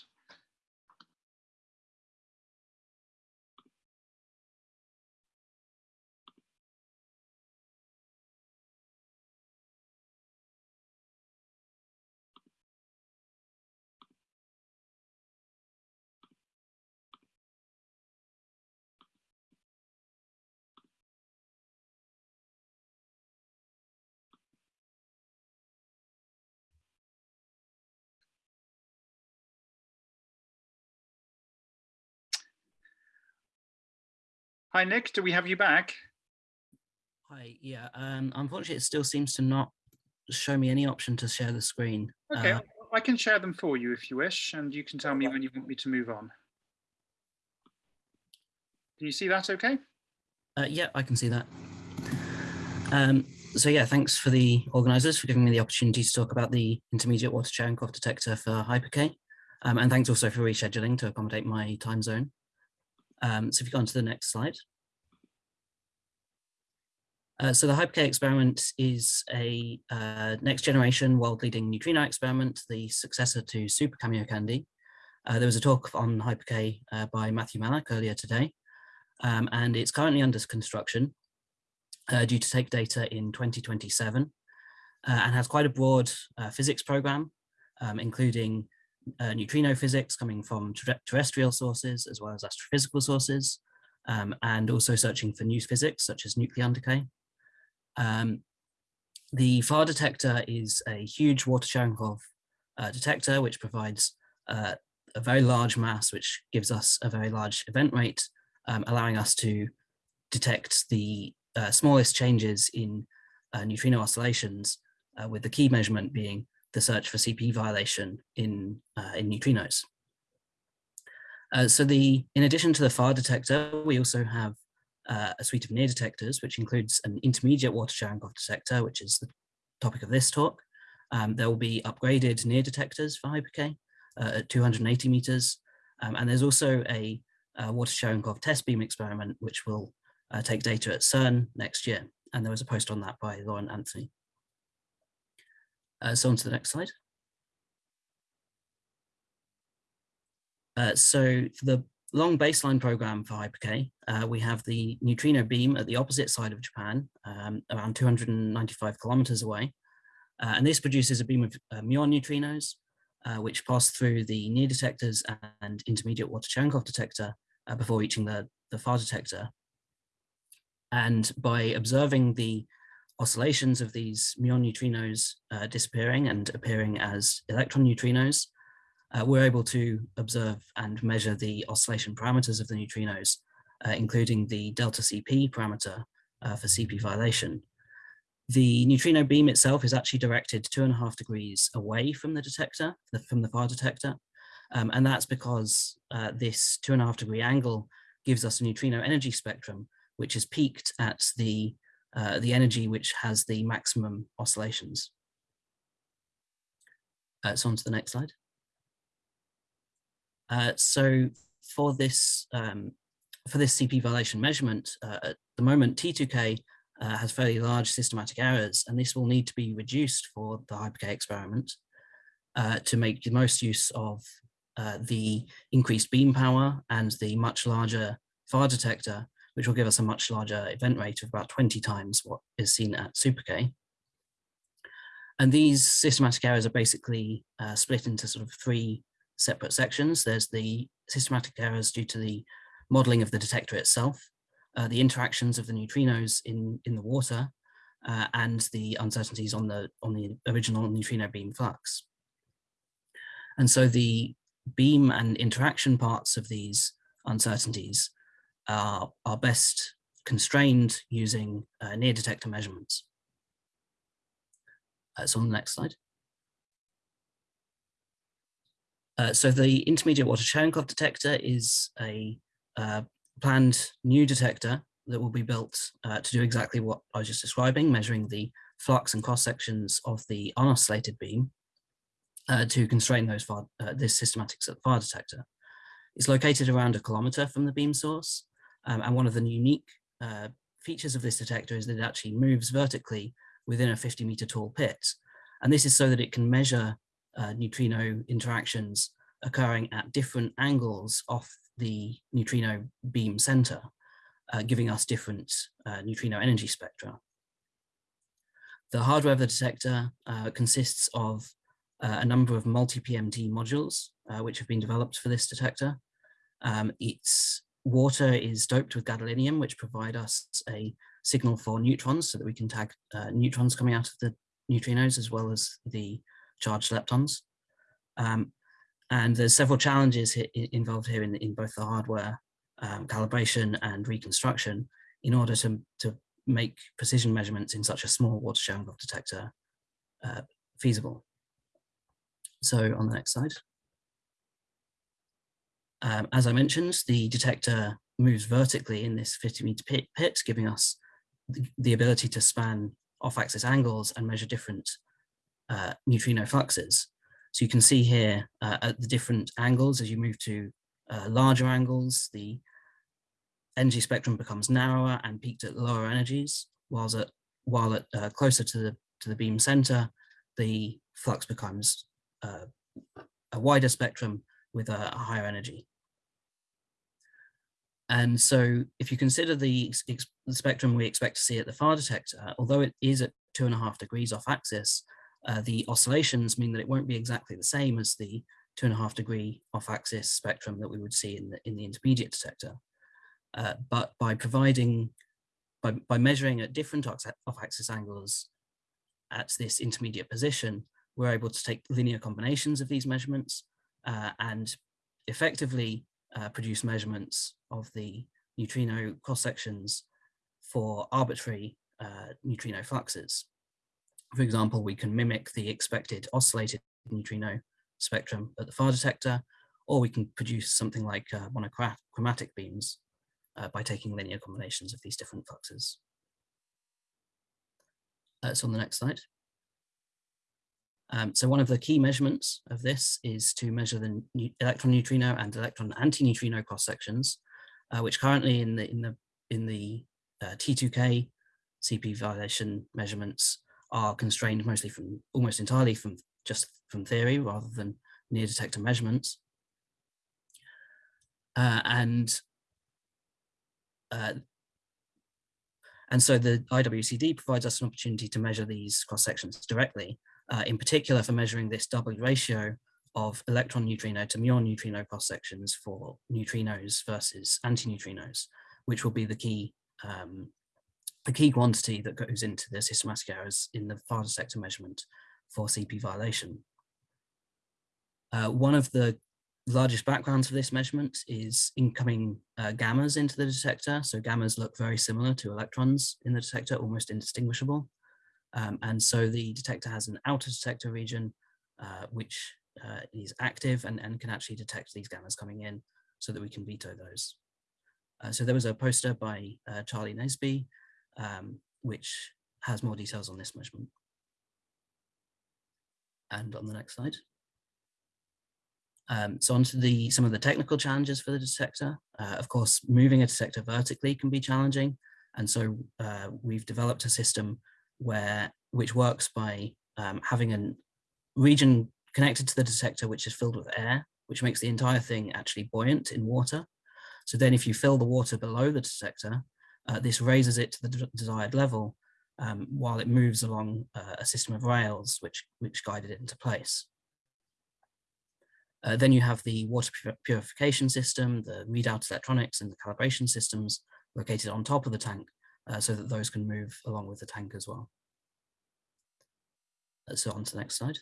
Hi, Nick. Do we have you back? Hi. Yeah. Um, unfortunately, it still seems to not show me any option to share the screen. Okay, uh, I can share them for you if you wish, and you can tell me when you want me to move on. Can you see that okay? Uh, yeah, I can see that. Um, so yeah, thanks for the organisers for giving me the opportunity to talk about the intermediate water Cherenkov detector for HyperK. Um, and thanks also for rescheduling to accommodate my time zone. Um, so if you go on to the next slide. Uh, so the HyperK experiment is a uh, next generation world leading neutrino experiment, the successor to Super Kamiokande. Uh, there was a talk on HyperK uh, by Matthew Malloch earlier today, um, and it's currently under construction uh, due to take data in 2027 uh, and has quite a broad physics program, um, including uh, neutrino physics coming from terrestrial sources as well as astrophysical sources, um, and also searching for new physics such as nucleon decay. Um, the FAR detector is a huge water Cherenkov uh, detector which provides uh, a very large mass which gives us a very large event rate, um, allowing us to detect the uh, smallest changes in uh, neutrino oscillations, uh, with the key measurement being the search for CP violation in, uh, in neutrinos. Uh, so the, in addition to the FAR detector, we also have uh, a suite of near detectors, which includes an intermediate water Cherenkov detector, which is the topic of this talk. Um, there will be upgraded near detectors for HyperK uh, at 280 meters. Um, and there's also a, a water Cherenkov test beam experiment, which will uh, take data at CERN next year. And there was a post on that by Lauren Anthony. Uh, so on to the next slide. Uh, so for the long baseline program for HyperK, uh, we have the neutrino beam at the opposite side of Japan, um, around 295 kilometers away. Uh, and this produces a beam of uh, muon neutrinos, uh, which pass through the near detectors and intermediate water Cherenkov detector uh, before reaching the, the far detector. And by observing the oscillations of these muon neutrinos uh, disappearing and appearing as electron neutrinos, uh, we're able to observe and measure the oscillation parameters of the neutrinos, uh, including the delta CP parameter uh, for CP violation. The neutrino beam itself is actually directed two and a half degrees away from the detector, from the far detector. Um, and that's because uh, this two and a half degree angle gives us a neutrino energy spectrum, which is peaked at the uh, the energy which has the maximum oscillations. Uh, so on to the next slide. Uh, so for this um, for this CP violation measurement, uh, at the moment T2K uh, has fairly large systematic errors, and this will need to be reduced for the HyperK experiment to make the most use of the increased beam power and the much larger far detector, which will give us a much larger event rate of about 20 times what is seen at SuperK. And these systematic errors are basically uh, split into sort of three separate sections. There's the systematic errors due to the modeling of the detector itself, uh, the interactions of the neutrinos in, in the water, uh, and the uncertainties on the, on the original neutrino beam flux. And so the beam and interaction parts of these uncertainties are, are best constrained using uh, near detector measurements. Uh, so on the next slide. Uh, so the intermediate water Cherenkov detector is a uh, planned new detector that will be built uh, to do exactly what I was just describing, measuring the flux and cross sections of the unoscillated beam uh, to constrain those far, this systematic far detector. It's located around a kilometer from the beam source. Um, and one of the unique uh, features of this detector is that it actually moves vertically within a 50 meter tall pit. And this is so that it can measure uh, neutrino interactions occurring at different angles off the neutrino beam center, uh, giving us different uh, neutrino energy spectra. The hardware of the detector uh, consists of uh, a number of multi-PMT modules, which have been developed for this detector. Um, its water is doped with gadolinium, which provide us a signal for neutrons so that we can tag uh, neutrons coming out of the neutrinos as well as the charged leptons. Um, and there's several challenges involved here in, in both the hardware um, calibration and reconstruction in order to, to make precision measurements in such a small water Cherenkov detector uh, feasible. So on the next slide. Um, as I mentioned, the detector moves vertically in this 50 meter pit, pit giving us the, the, ability to span off-axis angles and measure different uh, neutrino fluxes. So you can see here uh, at the different angles as you move to uh, larger angles, the energy spectrum becomes narrower and peaked at lower energies, while at while at uh, closer to the to the beam center, the flux becomes uh, a wider spectrum with a higher energy. And so if you consider the, the, spectrum we expect to see at the far detector, although it is at two and a half degrees off axis, uh, the oscillations mean that it won't be exactly the same as the two and a half degree off axis spectrum that we would see in the, in the intermediate detector. Uh, but by providing, by, by measuring at different off axis angles at this intermediate position, we're able to take linear combinations of these measurements uh, and effectively uh, produce measurements of the neutrino cross sections for arbitrary uh, neutrino fluxes. For example, we can mimic the expected oscillated neutrino spectrum at the far detector, or we can produce something like uh, monochromatic beams uh, by taking linear combinations of these different fluxes. Uh, so on the next slide. Um, so one of the key measurements of this is to measure the electron neutrino and electron antineutrino cross sections, uh, which currently in the in the in the uh, T2K CP violation measurements are constrained mostly from almost entirely from just from theory rather than near detector measurements. Uh, and uh, and so the IWCD provides us an opportunity to measure these cross sections directly uh, in particular for measuring this W ratio of electron neutrino to muon neutrino cross sections for neutrinos versus antineutrinos, which will be the key um, the key quantity that goes into the systematic errors in the far detector measurement for CP violation. Uh, one of the largest backgrounds for this measurement is incoming uh, gammas into the detector. So gammas look very similar to electrons in the detector, almost indistinguishable. Um, and so the detector has an outer detector region, uh, which uh, is active and, and can actually detect these gammas coming in so that we can veto those. Uh, so there was a poster by uh, Charlie Nesby um, which has more details on this measurement. And on the next slide. Um, so onto the some of the technical challenges for the detector. Uh, of course, moving a detector vertically can be challenging. And so uh, we've developed a system where which works by um, having a region connected to the detector which is filled with air, which makes the entire thing actually buoyant in water. So then if you fill the water below the detector, uh, this raises it to the desired level um, while it moves along uh, a system of rails which, which guided it into place. Uh, then you have the water purification system, the readout electronics and the calibration systems located on top of the tank uh, so that those can move along with the tank as well. So on to the next slide.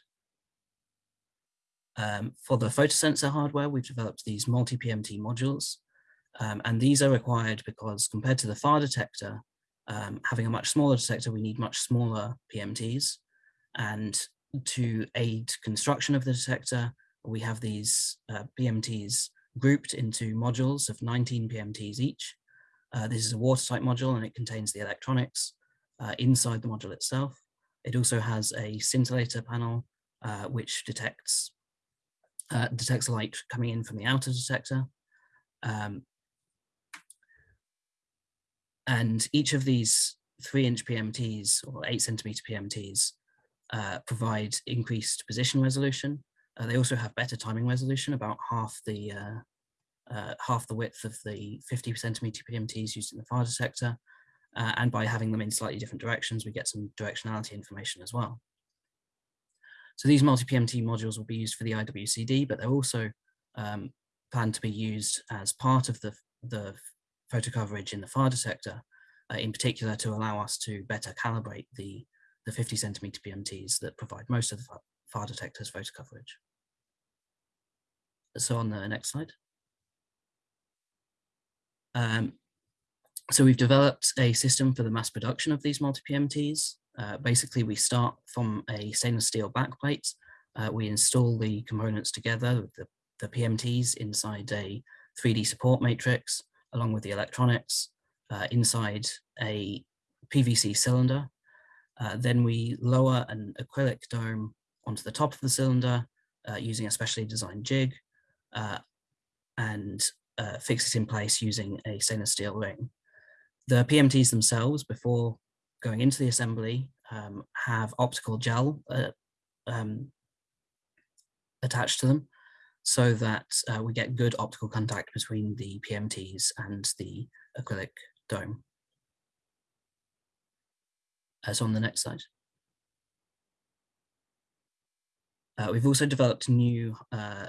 Um, for the photosensor hardware, we've developed these multi-PMT modules, um, and these are required because compared to the FAR detector, um, having a much smaller detector, we need much smaller PMTs. And to aid construction of the detector, we have these uh, PMTs grouped into modules of 19 PMTs each. Uh, this is a watertight module and it contains the electronics uh, inside the module itself. It also has a scintillator panel, uh, which detects uh, detects light coming in from the outer detector. Um, and each of these three inch PMTs or eight centimeter PMTs uh, provide increased position resolution. They also have better timing resolution, about half the uh, half the width of the 50 centimeter PMTs used in the far detector. Uh, and by having them in slightly different directions, we get some directionality information as well. So these multi-PMT modules will be used for the IWCD, but they're also um, planned to be used as part of the, the photo coverage in the far detector, uh, in particular to allow us to better calibrate the, the 50 centimeter PMTs that provide most of the far detector's photo coverage. So on the next slide. Um, so we've developed a system for the mass production of these multi-PMTs. Uh, basically, we start from a stainless steel backplate. Uh, we install the components together, the, the PMTs inside a 3D support matrix along with the electronics uh, inside a PVC cylinder. Uh, then we lower an acrylic dome onto the top of the cylinder uh, using a specially designed jig uh, and uh, fix it in place using a stainless steel ring. The PMTs themselves, before going into the assembly, um, have optical gel uh, um, attached to them so that uh, we get good optical contact between the PMTs and the acrylic dome. As on the next slide. Uh, we've also developed new uh,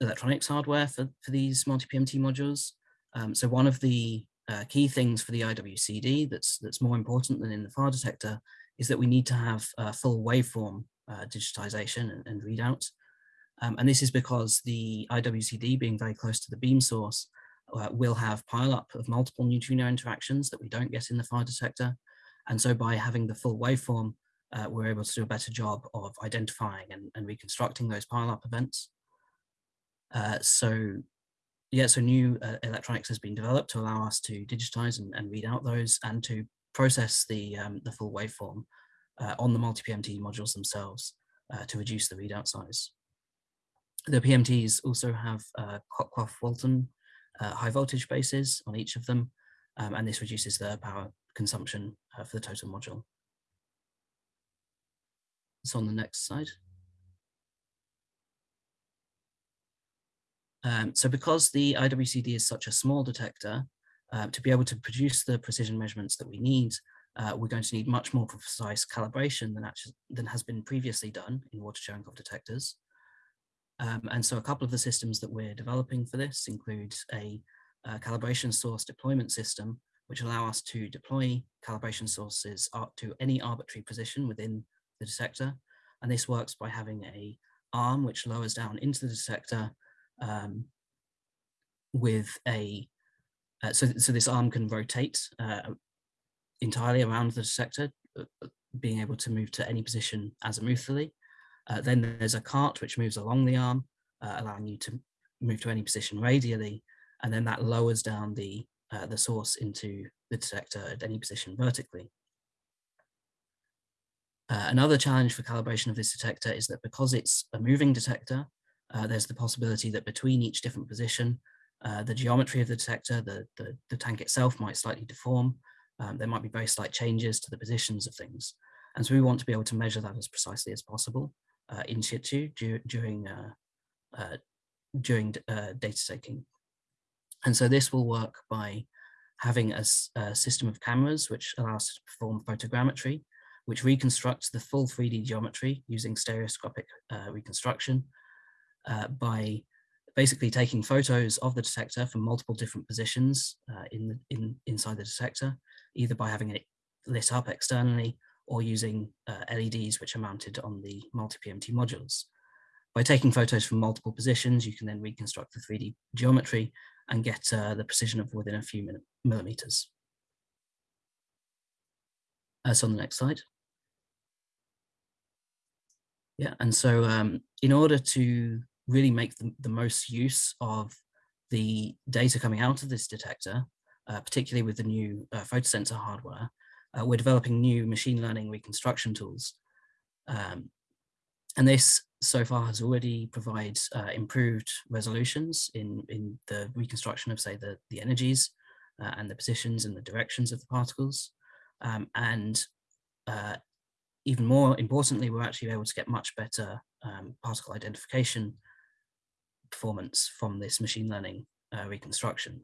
electronics hardware for, for these multi-PMT modules. Um, so one of the uh, key things for the IWCD that's, that's more important than in the FAR detector is that we need to have full waveform uh, digitization and, and readout. Um, and this is because the IWCD being very close to the beam source uh, will have pileup of multiple neutrino interactions that we don't get in the FAR detector. And so by having the full waveform, uh, we're able to do a better job of identifying and, and reconstructing those pileup events. Uh, so yeah, so new uh, electronics has been developed to allow us to digitize and, and read out those and to process the, um, the full waveform uh, on the multi-PMT modules themselves uh, to reduce the readout size. The PMTs also have uh, Cockcroft-Walton uh, high voltage bases on each of them, um, and this reduces the power consumption uh, for the total module. So on the next slide. Um, so because the IWCD is such a small detector, uh, to be able to produce the precision measurements that we need, uh, we're going to need much more precise calibration than, actually, than has been previously done in water Cherenkov detectors. Um, and so a couple of the systems that we're developing for this include a, a calibration source deployment system, which allow us to deploy calibration sources to any arbitrary position within the detector. And this works by having a arm which lowers down into the detector um, with a, uh, so, so this arm can rotate uh, entirely around the detector, uh, being able to move to any position azimuthally. Uh, then there's a cart which moves along the arm, uh, allowing you to move to any position radially, and then that lowers down the, uh, the source into the detector at any position vertically. Uh, another challenge for calibration of this detector is that because it's a moving detector, uh, there's the possibility that between each different position, uh, the geometry of the detector, the, the, the, tank itself might slightly deform. Um, there might be very slight changes to the positions of things. And so we want to be able to measure that as precisely as possible uh, in situ during, uh, uh, during data taking. And so this will work by having a, a, system of cameras which allows us to perform photogrammetry, which reconstructs the full 3D geometry using stereoscopic uh, reconstruction uh, by basically taking photos of the detector from multiple different positions uh, in, the, in inside the detector, either by having it lit up externally or using uh, LEDs which are mounted on the multi-PMT modules. By taking photos from multiple positions, you can then reconstruct the 3D geometry and get uh, the precision of within a few millimeters. Uh, so on the next slide. Yeah, and so um, in order to really make the, the most use of the data coming out of this detector, uh, particularly with the new uh, photosensor hardware, uh, we're developing new machine learning reconstruction tools. Um, and this so far has already provided uh, improved resolutions in, in the reconstruction of, say, the, the energies uh, and the positions and the directions of the particles. Um, and uh, even more importantly, we're actually able to get much better um, particle identification performance from this machine learning uh, reconstruction.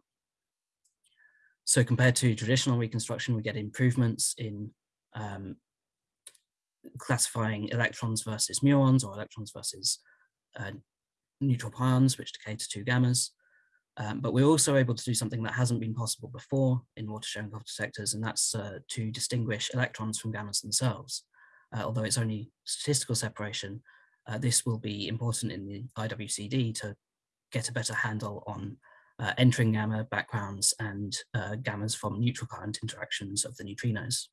So compared to traditional reconstruction, we get improvements in um, classifying electrons versus muons or electrons versus uh, neutral pions, which decay to two gammas. Um, but we're also able to do something that hasn't been possible before in water-Cherenkov detectors, and that's uh, to distinguish electrons from gammas themselves. Uh, although it's only statistical separation, uh, this will be important in the IWCD to get a better handle on uh, entering gamma backgrounds and uh, gammas from neutral current interactions of the neutrinos.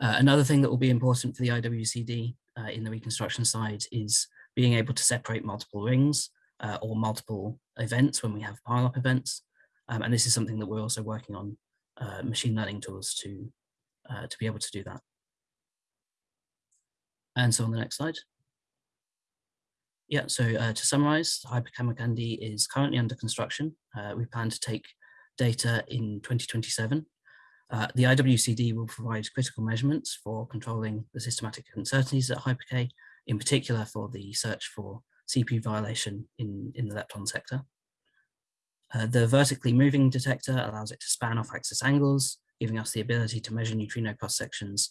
Uh, another thing that will be important for the IWCD uh, in the reconstruction side is being able to separate multiple rings uh, or multiple events when we have pile-up events. Um, and this is something that we're also working on machine learning tools to, to be able to do that. And so on the next slide. Yeah, so uh, to summarize, Hyper-Kamiokande is currently under construction. Uh, we plan to take data in 2027. Uh, the IWCD will provide critical measurements for controlling the systematic uncertainties at HyperK, in particular for the search for CPU violation in, in the lepton sector. Uh, the vertically moving detector allows it to span off axis angles, giving us the ability to measure neutrino cross sections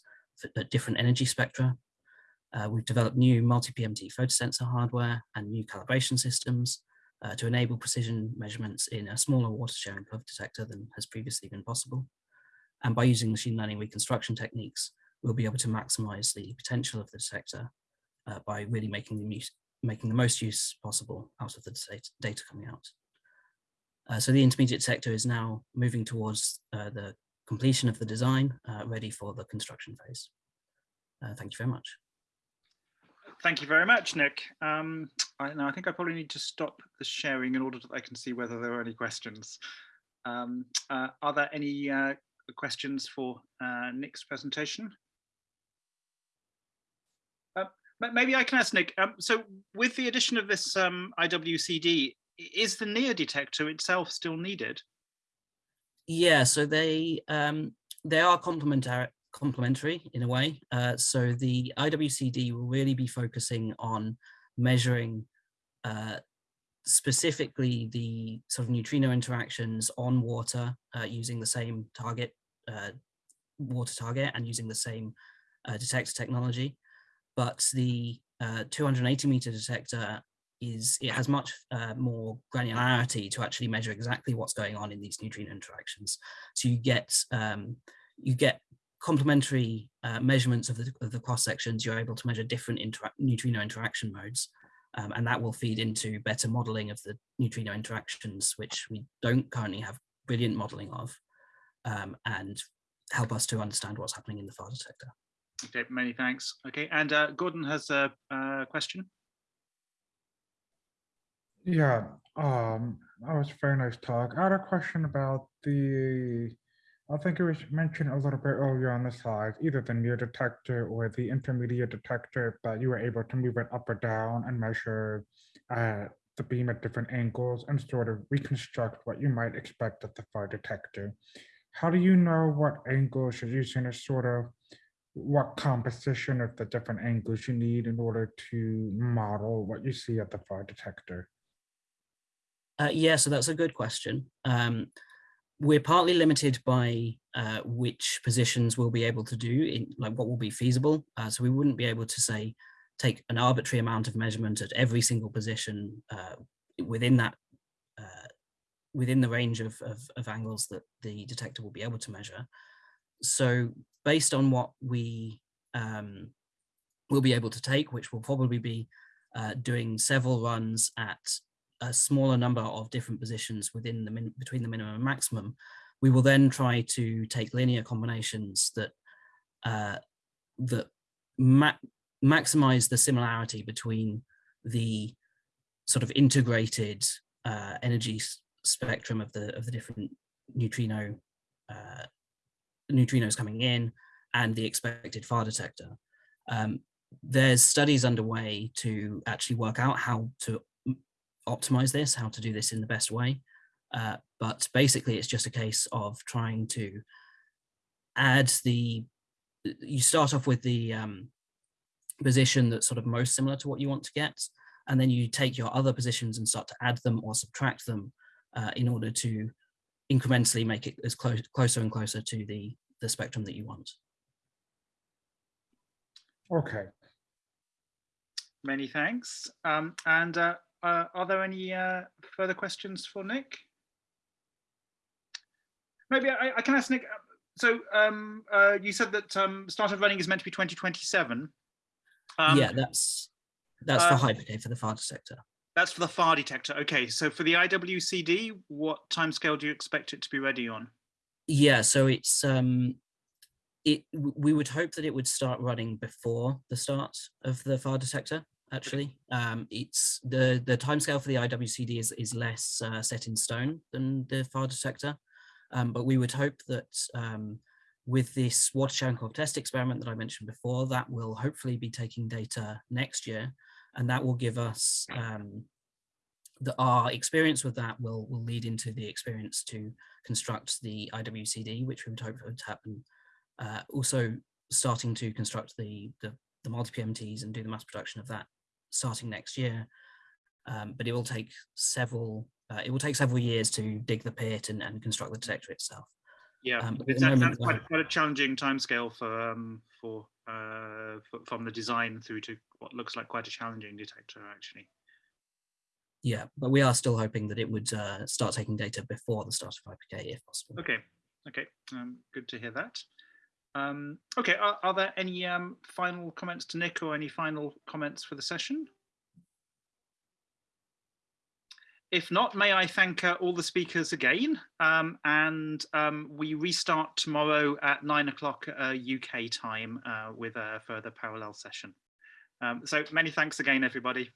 at different energy spectra uh, we've developed new multi-PMT photosensor hardware and new calibration systems uh, to enable precision measurements in a smaller water Cherenkov detector than has previously been possible. And by using machine learning reconstruction techniques, we'll be able to maximize the potential of the detector uh, by really making the, making the most use possible out of the data, coming out. Uh, so the intermediate detector is now moving towards uh, the completion of the design, uh, ready for the construction phase. thank you very much thank you very much, Nick. Um, I, now, I think I probably need to stop the sharing in order that I can see whether there are any questions. Um, uh, are there any uh, questions for uh, Nick's presentation? Uh, maybe I can ask Nick. Um, so with the addition of this um, IWCD, is the NEAR detector itself still needed? Yeah, so they um, they are complementary complementary in a way. Uh, so the IWCD will really be focusing on measuring uh, specifically the sort of neutrino interactions on water uh, using the same target, uh, water target and using the same uh, detector technology. But the uh, 280 meter detector is, it has much more granularity to actually measure exactly what's going on in these neutrino interactions. So you get, um, you get complementary uh, measurements of the, of the cross sections, you're able to measure different intera neutrino interaction modes. Um, and that will feed into better modeling of the neutrino interactions, which we don't currently have brilliant modeling of, um, and help us to understand what's happening in the far detector. Okay, many thanks. Okay, and uh, Gordon has a, a question. Yeah, um, that was a very nice talk. I had a question about the I think it was mentioned a little bit earlier on the slide, either the near detector or the intermediate detector, but you were able to move it up or down and measure uh, the beam at different angles and sort of reconstruct what you might expect at the far detector. How do you know what angles you're using to sort of what composition of the different angles you need in order to model what you see at the far detector? Uh, yeah, so that's a good question. Um, we're partly limited by uh, which positions we'll be able to do in like what will be feasible. Uh, so we wouldn't be able to say, take an arbitrary amount of measurement at every single position uh, within that, uh, within the range of, of, of angles that the detector will be able to measure. So based on what we um, will be able to take, which will probably be uh, doing several runs at a smaller number of different positions within the min between the minimum and maximum, we will then try to take linear combinations that uh, that ma maximize the similarity between the sort of integrated uh, energy spectrum of the of the different neutrino uh, neutrinos coming in and the expected far detector. Um, there's studies underway to actually work out how to optimize this, how to do this in the best way. Uh, but basically, it's just a case of trying to add the, you start off with the um, position that's sort of most similar to what you want to get, and then you take your other positions and start to add them or subtract them uh, in order to incrementally make it as close, closer and closer to the, the spectrum that you want. Okay. Many thanks. Um, and uh, uh, are there any uh, further questions for Nick? Maybe I, I can ask Nick. Uh, so um, uh, you said that um, start of running is meant to be 2027. Um, yeah, that's that's for uh, HyperK for the far detector. That's for the far detector. Okay, so for the IWCD, what timescale do you expect it to be ready on? Yeah, so it's um, it we would hope that it would start running before the start of the far detector actually. Um, it's the the timescale for the IWCD is is less uh, set in stone than the far detector, um, but we would hope that um, with this water Cherenkov test experiment that I mentioned before, that will hopefully be taking data next year, and that will give us um, the our experience with that will will lead into the experience to construct the IWCD, which we would hope would happen. Uh, also starting to construct the the the multi-PMTs and do the mass production of that starting next year. Um, but it will take several uh, it will take several years to dig the pit and, and construct the detector itself. Yeah, um, it's moment, quite, quite, a challenging timescale for um, for, uh, for from the design through to what looks like quite a challenging detector actually. Yeah, but we are still hoping that it would uh, start taking data before the start of HyperK if possible. Okay, okay, um, good to hear that. Um, okay, are, are, there any um, final comments to Nick or any final comments for the session? If not, may I thank uh, all the speakers again. Um, and um, we restart tomorrow at nine o'clock uh, UK time uh, with a further parallel session. Um, so many thanks again, everybody.